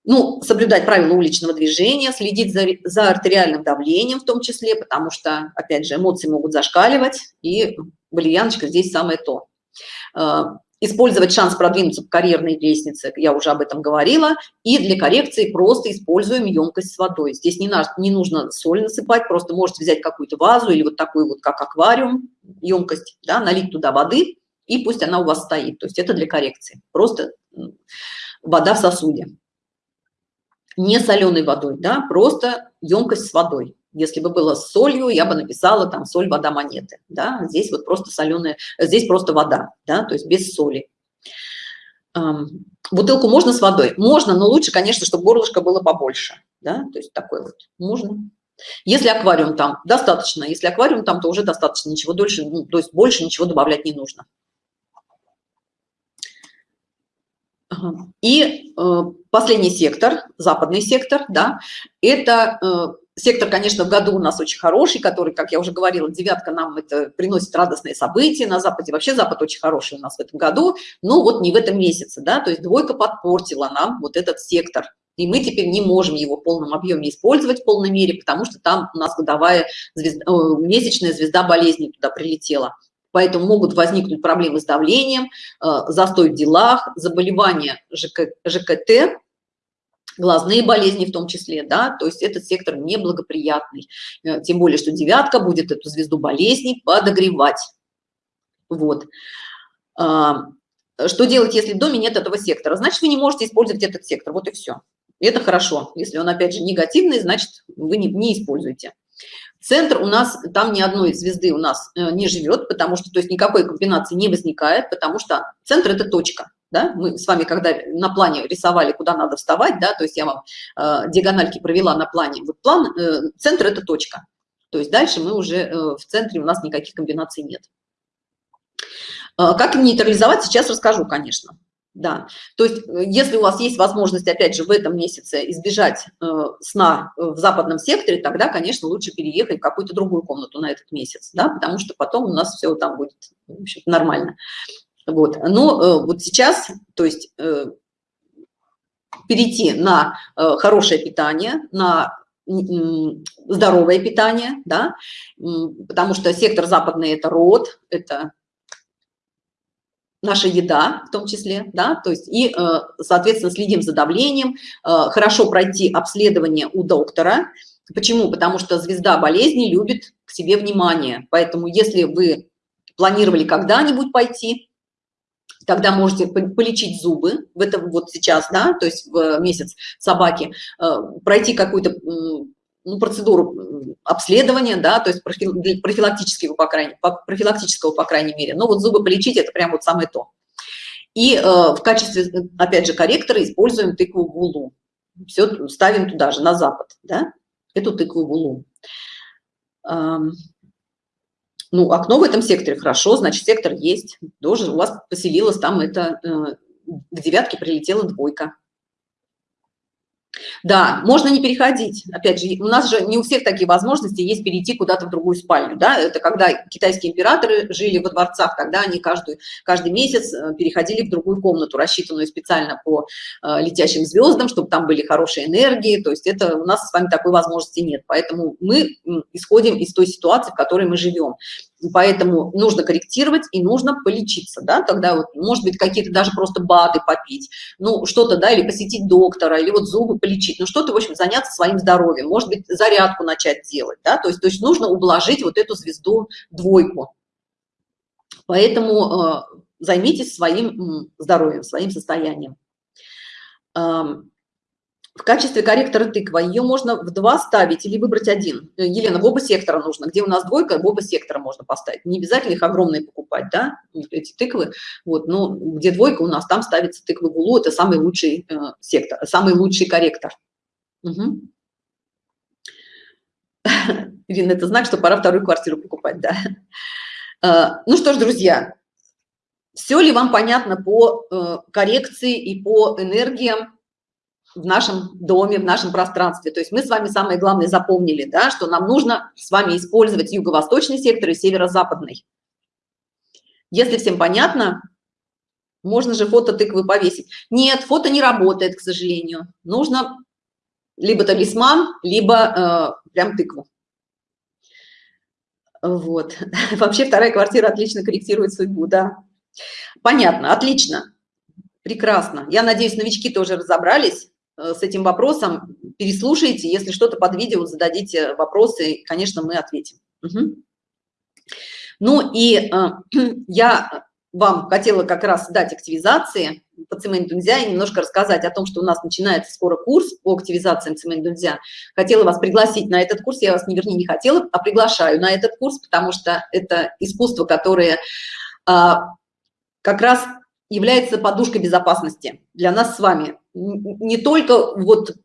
Ну, соблюдать правила уличного движения, следить за, за артериальным давлением в том числе, потому что, опять же, эмоции могут зашкаливать, и валерьяночка здесь самое то использовать шанс продвинуться по карьерной лестнице, я уже об этом говорила, и для коррекции просто используем емкость с водой. Здесь не, на, не нужно соль насыпать, просто можете взять какую-то вазу или вот такую вот, как аквариум, емкость, да, налить туда воды, и пусть она у вас стоит. То есть это для коррекции, просто вода в сосуде. не соленой водой, да, просто емкость с водой. Если бы было солью, я бы написала там соль, вода, монеты, да, здесь вот просто соленая, здесь просто вода, да, то есть без соли. Бутылку можно с водой? Можно, но лучше, конечно, чтобы горлышко было побольше, да, то есть такой вот, можно. Если аквариум там, достаточно, если аквариум там, то уже достаточно, ничего дольше, ну, то есть больше ничего добавлять не нужно. И э, последний сектор, западный сектор, да, это э, сектор, конечно, в году у нас очень хороший, который, как я уже говорила, девятка нам это приносит радостные события на Западе. Вообще Запад очень хороший у нас в этом году, но вот не в этом месяце, да, то есть двойка подпортила нам вот этот сектор. И мы теперь не можем его в полном объеме использовать в полной мере, потому что там у нас годовая звезда, месячная звезда болезни туда прилетела поэтому могут возникнуть проблемы с давлением, э, застой в делах, заболевания ЖК, ЖКТ, глазные болезни в том числе, да, то есть этот сектор неблагоприятный, э, тем более, что девятка будет эту звезду болезней подогревать. Вот. А, что делать, если в доме нет этого сектора? Значит, вы не можете использовать этот сектор, вот и все. Это хорошо. Если он, опять же, негативный, значит, вы не, не используете. Центр у нас, там ни одной звезды у нас э, не живет, потому что, то есть никакой комбинации не возникает, потому что центр – это точка. Да? Мы с вами, когда на плане рисовали, куда надо вставать, да, то есть я вам э, диагональки провела на плане, вот план, э, центр – это точка. То есть дальше мы уже э, в центре, у нас никаких комбинаций нет. Э, как нейтрализовать, сейчас расскажу, конечно. Да, то есть э, если у вас есть возможность, опять же, в этом месяце избежать э, сна в западном секторе, тогда, конечно, лучше переехать в какую-то другую комнату на этот месяц, да, потому что потом у нас все там будет в общем, нормально. Вот, но э, вот сейчас, то есть э, перейти на э, хорошее питание, на здоровое питание, да, потому что сектор западный – это род, это наша еда в том числе, да, то есть и, э, соответственно, следим за давлением, э, хорошо пройти обследование у доктора. Почему? Потому что звезда болезни любит к себе внимание, поэтому если вы планировали когда-нибудь пойти, тогда можете полечить зубы в этом вот сейчас, да, то есть в месяц собаки, э, пройти какую-то ну, процедуру обследования, да, то есть профилактического, по крайней, профилактического, по крайней мере. Но вот зубы полечить – это прям вот самое то. И э, в качестве, опять же, корректора используем тыкву гулу. Все ставим туда же, на запад, да, эту тыкву гулу. Ну, окно в этом секторе хорошо, значит, сектор есть. Тоже у вас поселилась там это, э, к девятке прилетела двойка. Да, можно не переходить. Опять же, у нас же не у всех такие возможности есть перейти куда-то в другую спальню. Да? Это когда китайские императоры жили во дворцах, тогда они каждый, каждый месяц э, переходили в другую комнату, рассчитанную специально по э, летящим звездам, чтобы там были хорошие энергии. То есть это у нас с вами такой возможности нет. Поэтому мы исходим из той ситуации, в которой мы живем поэтому нужно корректировать и нужно полечиться, да, тогда вот, может быть, какие-то даже просто БАДы попить, ну, что-то, да, или посетить доктора, или вот зубы полечить, ну, что-то, в общем, заняться своим здоровьем, может быть, зарядку начать делать, да, то есть, то есть нужно ублажить вот эту звезду двойку. Поэтому э, займитесь своим здоровьем, своим состоянием в качестве корректора тыква ее можно в два ставить или выбрать один. Елена в оба сектора нужно где у нас двойка в оба сектора можно поставить. Не обязательно их огромные покупать да эти тыквы вот но где двойка у нас там ставится тыквы гулу это самый лучший э, сектор самый лучший корректор. Угу. Ирина, это знак, что пора вторую квартиру покупать, да. Э, ну что ж, друзья, все ли вам понятно по э, коррекции и по энергиям в нашем доме, в нашем пространстве. То есть мы с вами самое главное запомнили, да, что нам нужно с вами использовать юго-восточный сектор и северо-западный. Если всем понятно, можно же фото тыквы повесить. Нет, фото не работает, к сожалению. Нужно либо талисман, либо э, прям тыкву. Вот. Вообще вторая квартира отлично корректирует судьбу, да. Понятно, отлично, прекрасно. Я надеюсь, новички тоже разобрались. Э, с этим вопросом, переслушайте, если что-то под видео, зададите вопросы, конечно, мы ответим. Угу. Ну и э, я вам хотела как раз дать активизации по цемент Дунзя и немножко рассказать о том, что у нас начинается скоро курс по активизациям цемент Дунзя. Хотела вас пригласить на этот курс, я вас, не вернее, не хотела, а приглашаю на этот курс, потому что это искусство, которое а, как раз является подушкой безопасности для нас с вами. Не только вот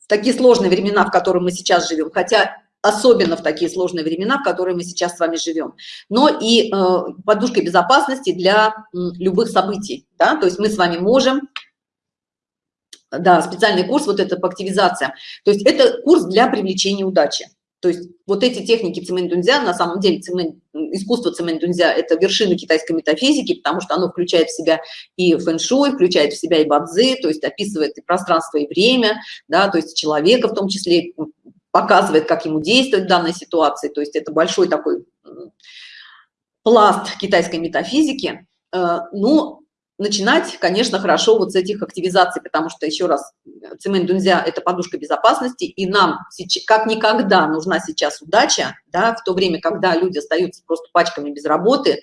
в такие сложные времена, в которых мы сейчас живем, хотя особенно в такие сложные времена, в которые мы сейчас с вами живем, но и э, подушкой безопасности для любых событий, да, то есть мы с вами можем, да, специальный курс, вот это по активизациям, то есть это курс для привлечения удачи. То есть вот эти техники цемент-дунзя, на самом деле цемент, искусство цемент-дунзя – это вершина китайской метафизики, потому что оно включает в себя и фэн-шуй, включает в себя и бадзи, то есть описывает и пространство, и время, да, то есть человека в том числе, показывает, как ему действовать в данной ситуации. То есть это большой такой пласт китайской метафизики. Э, ну, начинать, конечно, хорошо вот с этих активизаций, потому что, еще раз, цемент дунзя – это подушка безопасности, и нам как никогда нужна сейчас удача, да, в то время, когда люди остаются просто пачками без работы,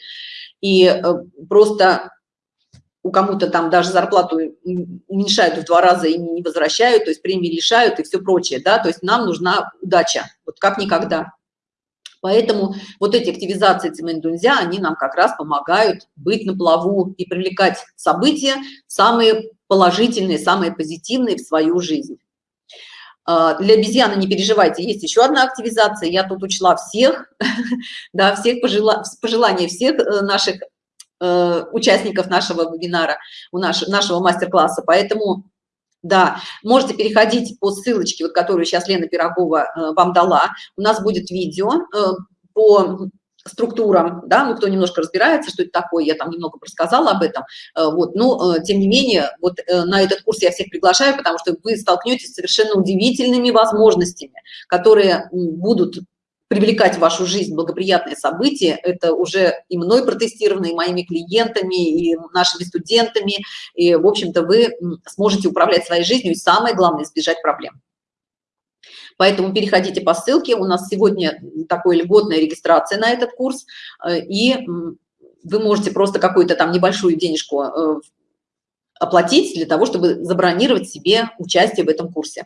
и э, просто у кому-то там даже зарплату уменьшают в два раза и не возвращают, то есть премии лишают и все прочее, да, то есть нам нужна удача, вот как никогда. Поэтому вот эти активизации цемент-дунзя, они нам как раз помогают быть на плаву и привлекать события самые положительные, самые позитивные в свою жизнь. А, для обезьяны не переживайте, есть еще одна активизация, я тут учла всех, да, всех пожела, пожелания всех э, наших э, участников нашего вебинара, у наш, нашего мастер-класса, поэтому да, можете переходить по ссылочке, вот, которую сейчас Лена Пирогова э, вам дала. У нас будет видео э, по структурам, да, ну, кто немножко разбирается, что это такое, я там немного рассказала об этом, э, вот, но, э, тем не менее, вот э, на этот курс я всех приглашаю, потому что вы столкнетесь с совершенно удивительными возможностями, которые будут привлекать в вашу жизнь благоприятные события, это уже и мной протестировано, и моими клиентами, и нашими студентами, и, в общем-то, вы сможете управлять своей жизнью, и самое главное, избежать проблем. Поэтому переходите по ссылке, у нас сегодня такой льготная регистрация на этот курс, э, и вы можете просто какую-то там небольшую денежку э, оплатить для того, чтобы забронировать себе участие в этом курсе.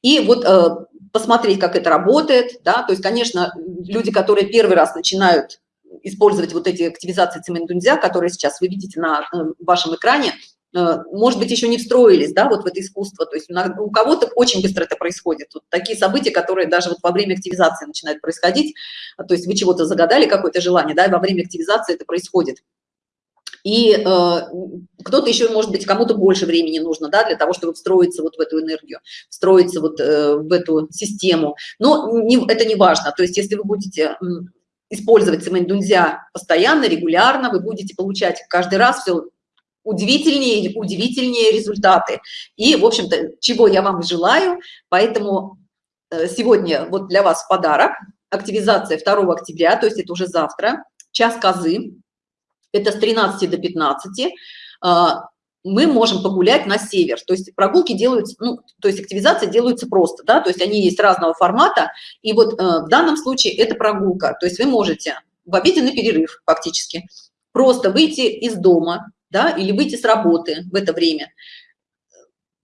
И вот э, посмотреть, как это работает, да, то есть, конечно, люди, которые первый раз начинают использовать вот эти активизации цементунзя, которые сейчас вы видите на э, вашем экране, э, может быть, еще не встроились, да, вот в это искусство, то есть у кого-то очень быстро это происходит, вот такие события, которые даже вот во время активизации начинают происходить, то есть вы чего-то загадали, какое-то желание, да, и во время активизации это происходит. И э, кто-то еще, может быть, кому-то больше времени нужно, да, для того, чтобы встроиться вот в эту энергию, встроиться вот э, в эту систему. Но не, это не важно. То есть, если вы будете использовать цемент дунзя постоянно, регулярно, вы будете получать каждый раз все удивительнее удивительнее результаты. И, в общем-то, чего я вам желаю. Поэтому э, сегодня вот для вас подарок. Активизация 2 октября, то есть это уже завтра. Час козы это с 13 до 15, а, мы можем погулять на север. То есть прогулки делаются, ну, то есть активизация делаются просто, да, то есть они есть разного формата. И вот э, в данном случае это прогулка. То есть вы можете в обеденный перерыв фактически просто выйти из дома, да, или выйти с работы в это время,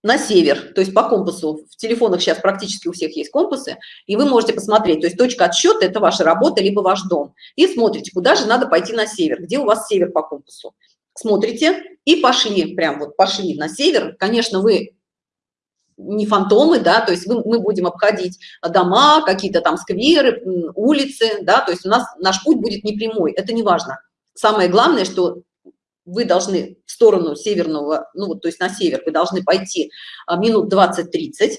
на север, то есть по компасу. В телефонах сейчас практически у всех есть компасы, и вы можете посмотреть, то есть точка отсчета – это ваша работа, либо ваш дом. И смотрите, куда же надо пойти на север, где у вас север по компасу. Смотрите и пошли, прям вот пошли на север. Конечно, вы не фантомы, да, то есть мы будем обходить дома, какие-то там скверы, улицы, да, то есть у нас наш путь будет не прямой, это не важно. Самое главное, что вы должны в сторону северного, ну то есть на север, вы должны пойти а, минут 20-30,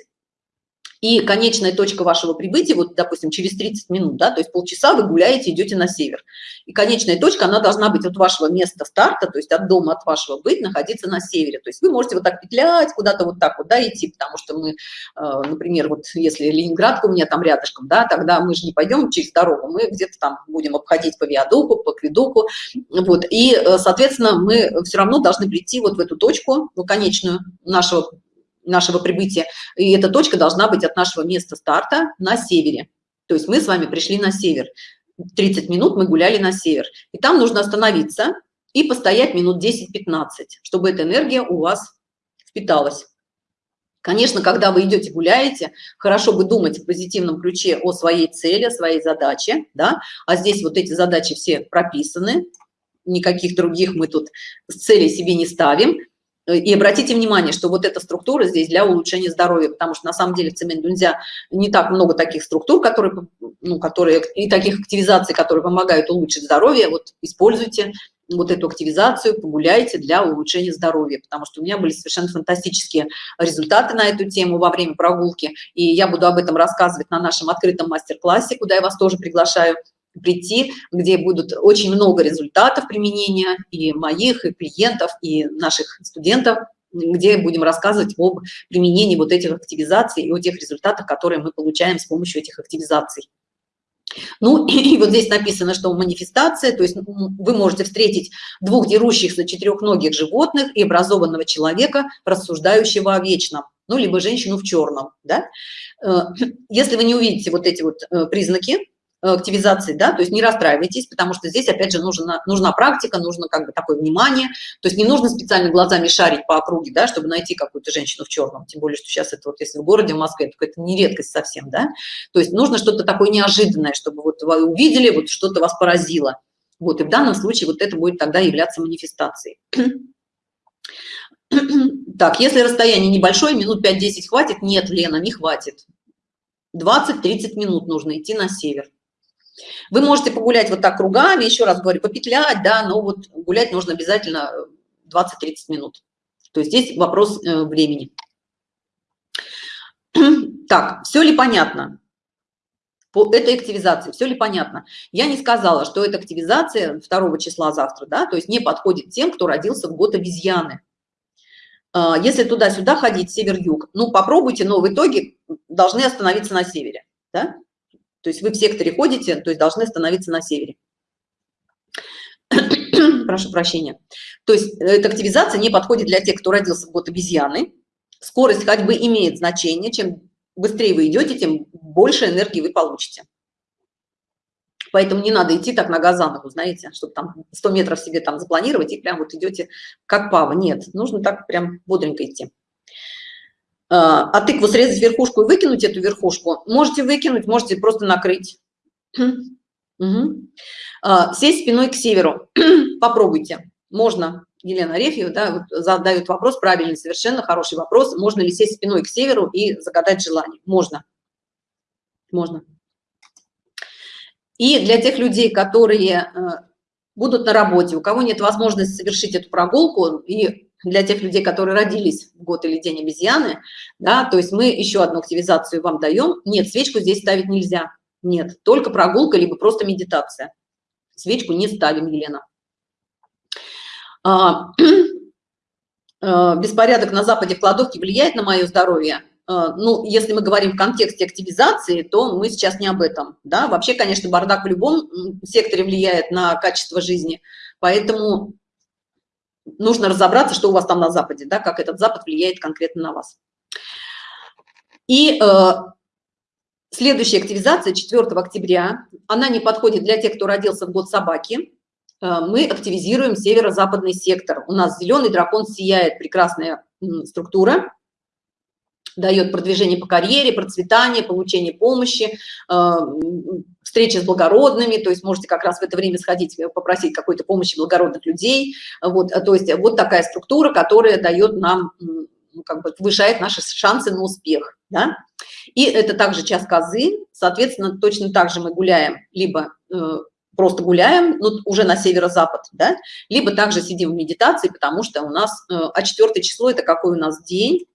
и конечная точка вашего прибытия, вот, допустим, через 30 минут, да, то есть полчаса вы гуляете, идете на север. И конечная точка, она должна быть от вашего места старта, то есть от дома, от вашего быть, находиться на севере. То есть вы можете вот так петлять, куда-то вот так вот, да, идти, потому что мы, э, например, вот если Ленинградка у меня там рядышком, да, тогда мы же не пойдем через дорогу, мы где-то там будем обходить по виадуку, по квидуку, вот, и, э, соответственно, мы все равно должны прийти вот в эту точку, ну, конечную нашего нашего прибытия, и эта точка должна быть от нашего места старта на севере. То есть мы с вами пришли на север. 30 минут мы гуляли на север. И там нужно остановиться, и постоять минут 10-15, чтобы эта энергия у вас впиталась. Конечно, когда вы идете гуляете, хорошо бы думать в позитивном ключе о своей цели, о своей задаче, да, а здесь вот эти задачи все прописаны, никаких других мы тут цели себе не ставим. И обратите внимание, что вот эта структура здесь для улучшения здоровья, потому что на самом деле в цемент нельзя не так много таких структур, которые, ну, которые и таких активизаций, которые помогают улучшить здоровье. Вот используйте вот эту активизацию, погуляйте для улучшения здоровья, потому что у меня были совершенно фантастические результаты на эту тему во время прогулки, и я буду об этом рассказывать на нашем открытом мастер-классе, куда я вас тоже приглашаю прийти, где будут очень много результатов применения и моих, и клиентов, и наших студентов, где будем рассказывать об применении вот этих активизаций и о тех результатах, которые мы получаем с помощью этих активизаций. Ну, и вот здесь написано, что манифестация, то есть вы можете встретить двух дерущихся четырехногих животных и образованного человека, рассуждающего о вечном, ну, либо женщину в черном, да. Э, если вы не увидите вот эти вот э, признаки, активизации, да, то есть не расстраивайтесь, потому что здесь, опять же, нужна, нужна практика, нужно как бы такое внимание, то есть не нужно специально глазами шарить по округе, да, чтобы найти какую-то женщину в черном, тем более, что сейчас это вот, если в городе, в Москве, то это не редкость совсем, да, то есть нужно что-то такое неожиданное, чтобы вот вы увидели, вот что-то вас поразило, вот, и в данном случае вот это будет тогда являться манифестацией. Так, если расстояние небольшое, минут 5-10 хватит? Нет, Лена, не хватит. 20-30 минут нужно идти на север. Вы можете погулять вот так кругами, еще раз говорю, попетлять, да, но вот гулять нужно обязательно 20-30 минут. То есть здесь вопрос э, времени. Так, все ли понятно? По этой активизации, все ли понятно? Я не сказала, что эта активизация 2 числа завтра, да, то есть не подходит тем, кто родился в год обезьяны. А, если туда-сюда ходить, север-юг, ну попробуйте, но в итоге должны остановиться на севере, да? То есть вы в секторе ходите, то есть должны становиться на севере. Прошу прощения. То есть эта активизация не подходит для тех, кто родился в год обезьяны. Скорость ходьбы имеет значение. Чем быстрее вы идете, тем больше энергии вы получите. Поэтому не надо идти так нога за ногу, знаете, чтобы там 100 метров себе там запланировать и прям вот идете как пава. Нет, нужно так прям бодренько идти. А, а тыкву срезать верхушку и выкинуть эту верхушку, можете выкинуть, можете просто накрыть. Угу. Сесть спиной к северу. Попробуйте. Можно. Елена Арефьева да, задает вопрос, правильный, совершенно хороший вопрос. Можно ли сесть спиной к северу и загадать желание? Можно. Можно. И для тех людей, которые э, будут на работе, у кого нет возможности совершить эту прогулку и для тех людей, которые родились в год или день обезьяны, да, то есть мы еще одну активизацию вам даем. Нет, свечку здесь ставить нельзя. Нет, только прогулка, либо просто медитация. Свечку не ставим, Елена. А, а, беспорядок на западе в кладовке влияет на мое здоровье? А, ну, если мы говорим в контексте активизации, то мы сейчас не об этом. Да? Вообще, конечно, бардак в любом секторе влияет на качество жизни. Поэтому нужно разобраться, что у вас там на Западе, да, как этот Запад влияет конкретно на вас. И э, следующая активизация 4 октября, она не подходит для тех, кто родился в год собаки. Э, мы активизируем северо-западный сектор. У нас зеленый дракон сияет, прекрасная структура дает продвижение по карьере, процветание, получение помощи, э, встречи с благородными, то есть можете как раз в это время сходить, э, попросить какой-то помощи благородных людей. Вот, то есть вот такая структура, которая дает нам, ну, как бы повышает наши шансы на успех. Да? И это также час козы, соответственно, точно так же мы гуляем, либо э, просто гуляем, ну, уже на северо-запад, да, либо также сидим в медитации, потому что у нас, э, а четвертое число – это какой у нас день?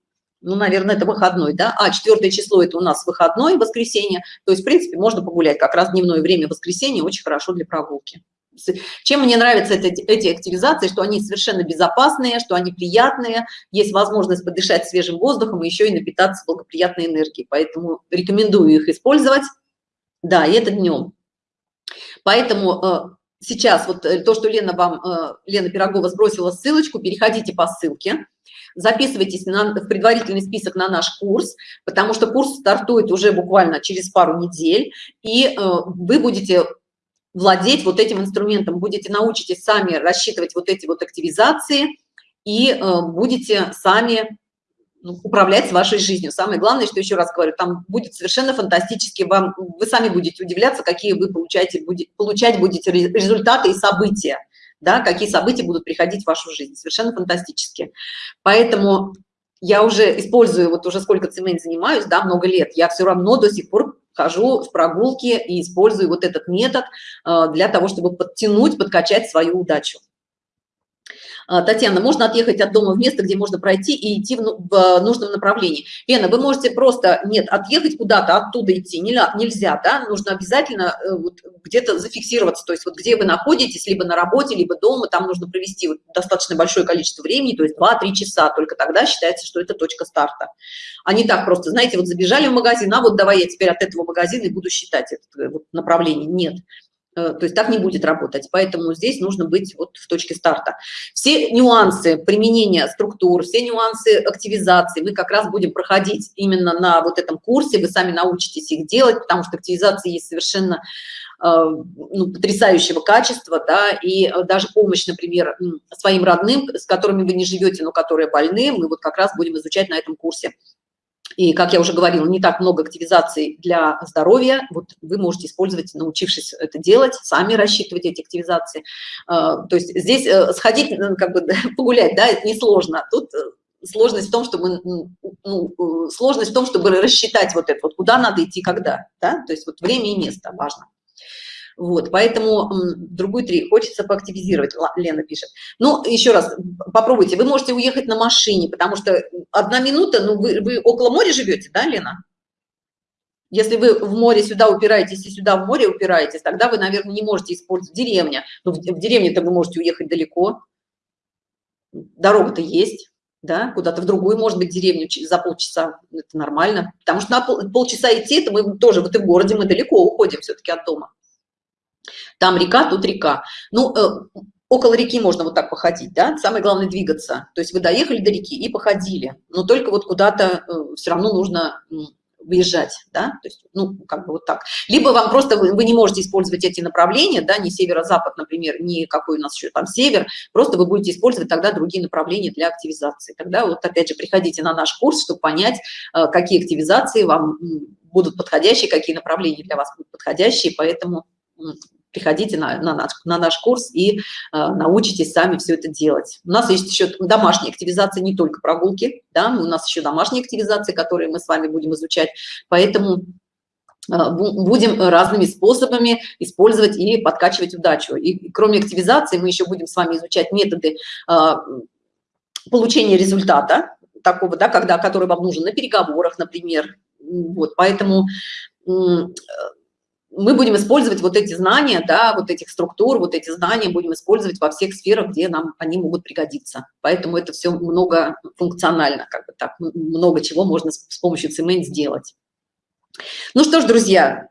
Ну, наверное, это выходной, да, а четвертое число это у нас выходной, воскресенье, то есть, в принципе, можно погулять, как раз дневное время воскресенье очень хорошо для прогулки. Чем мне нравятся эти, эти активизации, что они совершенно безопасные, что они приятные, есть возможность подышать свежим воздухом и еще и напитаться благоприятной энергией, поэтому рекомендую их использовать, да, и это днем. Поэтому э, сейчас вот э, то, что Лена вам, э, Лена Пирогова сбросила ссылочку, переходите по ссылке, записывайтесь на, в предварительный список на наш курс, потому что курс стартует уже буквально через пару недель, и э, вы будете владеть вот этим инструментом, будете научитесь сами рассчитывать вот эти вот активизации и будете сами ну, управлять вашей жизнью. Самое главное, что еще раз говорю, там будет совершенно фантастически, вам, вы сами будете удивляться, какие вы получаете, будет, получать будете результаты и события, да, какие события будут приходить в вашу жизнь. Совершенно фантастически. Поэтому я уже использую, вот уже сколько цемент занимаюсь, да, много лет, я все равно до сих пор хожу в прогулки и использую вот этот метод э, для того, чтобы подтянуть, подкачать свою удачу. А, Татьяна, можно отъехать от дома в место, где можно пройти и идти в, ну, в нужном направлении. Лена, вы можете просто, нет, отъехать куда-то, оттуда идти нельзя, да, нужно обязательно э, вот, где-то зафиксироваться, то есть вот где вы находитесь, либо на работе, либо дома, там нужно провести вот достаточно большое количество времени, то есть 2-3 часа, только тогда считается, что это точка старта. А не так просто, знаете, вот забежали в магазин, а вот давай я теперь от этого магазина и буду считать это э, вот, направление. Нет. Э, то есть так не будет работать. Поэтому здесь нужно быть вот в точке старта. Все нюансы применения структур, все нюансы активизации мы как раз будем проходить именно на вот этом курсе. Вы сами научитесь их делать, потому что активизации есть совершенно э, ну, потрясающего качества, да, и даже помощь, например, своим родным, с которыми вы не живете, но которые больны, мы вот как раз будем изучать на этом курсе. И, как я уже говорила, не так много активизаций для здоровья. Вот вы можете использовать, научившись это делать, сами рассчитывать эти активизации. А, то есть здесь э, сходить, ну, как бы погулять, да, это несложно. Тут э, сложность в том, чтобы, ну, э, сложность в том, чтобы рассчитать вот это, вот куда надо идти, когда, да, то есть вот время и место важно. Вот, поэтому другую три хочется поактивизировать, Лена пишет. Ну, еще раз, попробуйте, вы можете уехать на машине, потому что одна минута, ну, вы, вы около моря живете, да, Лена? Если вы в море сюда упираетесь и сюда в море упираетесь, тогда вы, наверное, не можете использовать деревня. Но в, в деревне-то вы можете уехать далеко. Дорога-то есть, да, куда-то в другую, может быть, деревню за полчаса. Это нормально. Потому что на пол, полчаса идти, это мы тоже, вот и в городе мы далеко уходим все-таки от дома. Там река, тут река. Ну, э, около реки можно вот так походить, да, самое главное двигаться. То есть вы доехали до реки и походили, но только вот куда-то э, все равно нужно выезжать, да, то есть, ну, как бы вот так. Либо вам просто, вы, вы не можете использовать эти направления, да, не северо-запад, например, не какой у нас еще там север, просто вы будете использовать тогда другие направления для активизации. Тогда вот опять же приходите на наш курс, чтобы понять, э, какие активизации вам будут подходящие, какие направления для вас будут подходящие, поэтому приходите на, на, наш, на наш курс и э, научитесь сами все это делать. У нас есть еще домашняя активизация, не только прогулки, да, у нас еще домашние активизации, которые мы с вами будем изучать, поэтому э, будем разными способами использовать и подкачивать удачу. И кроме активизации мы еще будем с вами изучать методы э, получения результата, такого, да, когда, который вам нужен на переговорах, например. Вот, поэтому мы будем использовать вот эти знания, да, вот этих структур, вот эти знания будем использовать во всех сферах, где нам они могут пригодиться. Поэтому это все многофункционально, как бы так, много чего можно с, помощью цемент сделать. Ну что ж, друзья,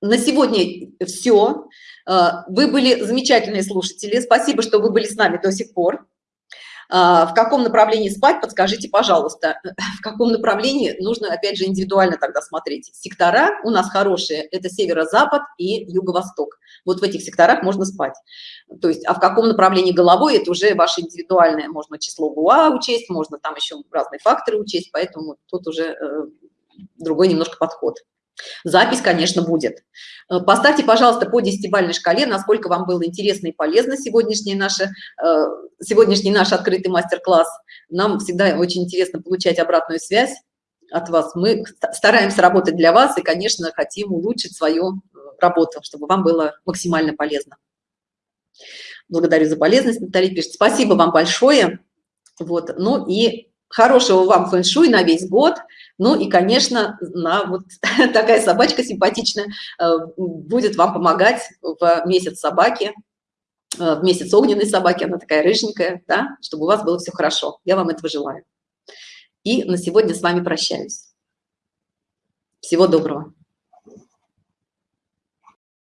на сегодня все. Э, вы были замечательные слушатели. Спасибо, что вы были с нами до сих пор. А, в каком направлении спать, подскажите, пожалуйста. В каком направлении нужно, опять же, индивидуально тогда смотреть. Сектора у нас хорошие, это северо-запад и юго-восток. Вот в этих секторах можно спать. То есть, а в каком направлении головой, это уже ваше индивидуальное. Можно число ГУА учесть, можно там еще разные факторы учесть, поэтому тут уже э, другой немножко подход. Запись, конечно, будет. Э, поставьте, пожалуйста, по десятибалльной шкале, насколько вам было интересно и полезно сегодняшний наш, э, сегодняшний наш открытый мастер-класс. Нам всегда очень интересно получать обратную связь от вас. Мы стараемся работать для вас и, конечно, хотим улучшить свою э, работу, чтобы вам было максимально полезно. Благодарю за полезность, Наталья пишет. Спасибо вам большое. Вот. Ну и хорошего вам фэн-шуй на весь год. Ну и, конечно, на вот такая собачка симпатичная э, будет вам помогать в месяц собаки, э, в месяц огненной собаки, она такая рыженькая, да, чтобы у вас было все хорошо. Я вам этого желаю. И на сегодня с вами прощаюсь. Всего доброго.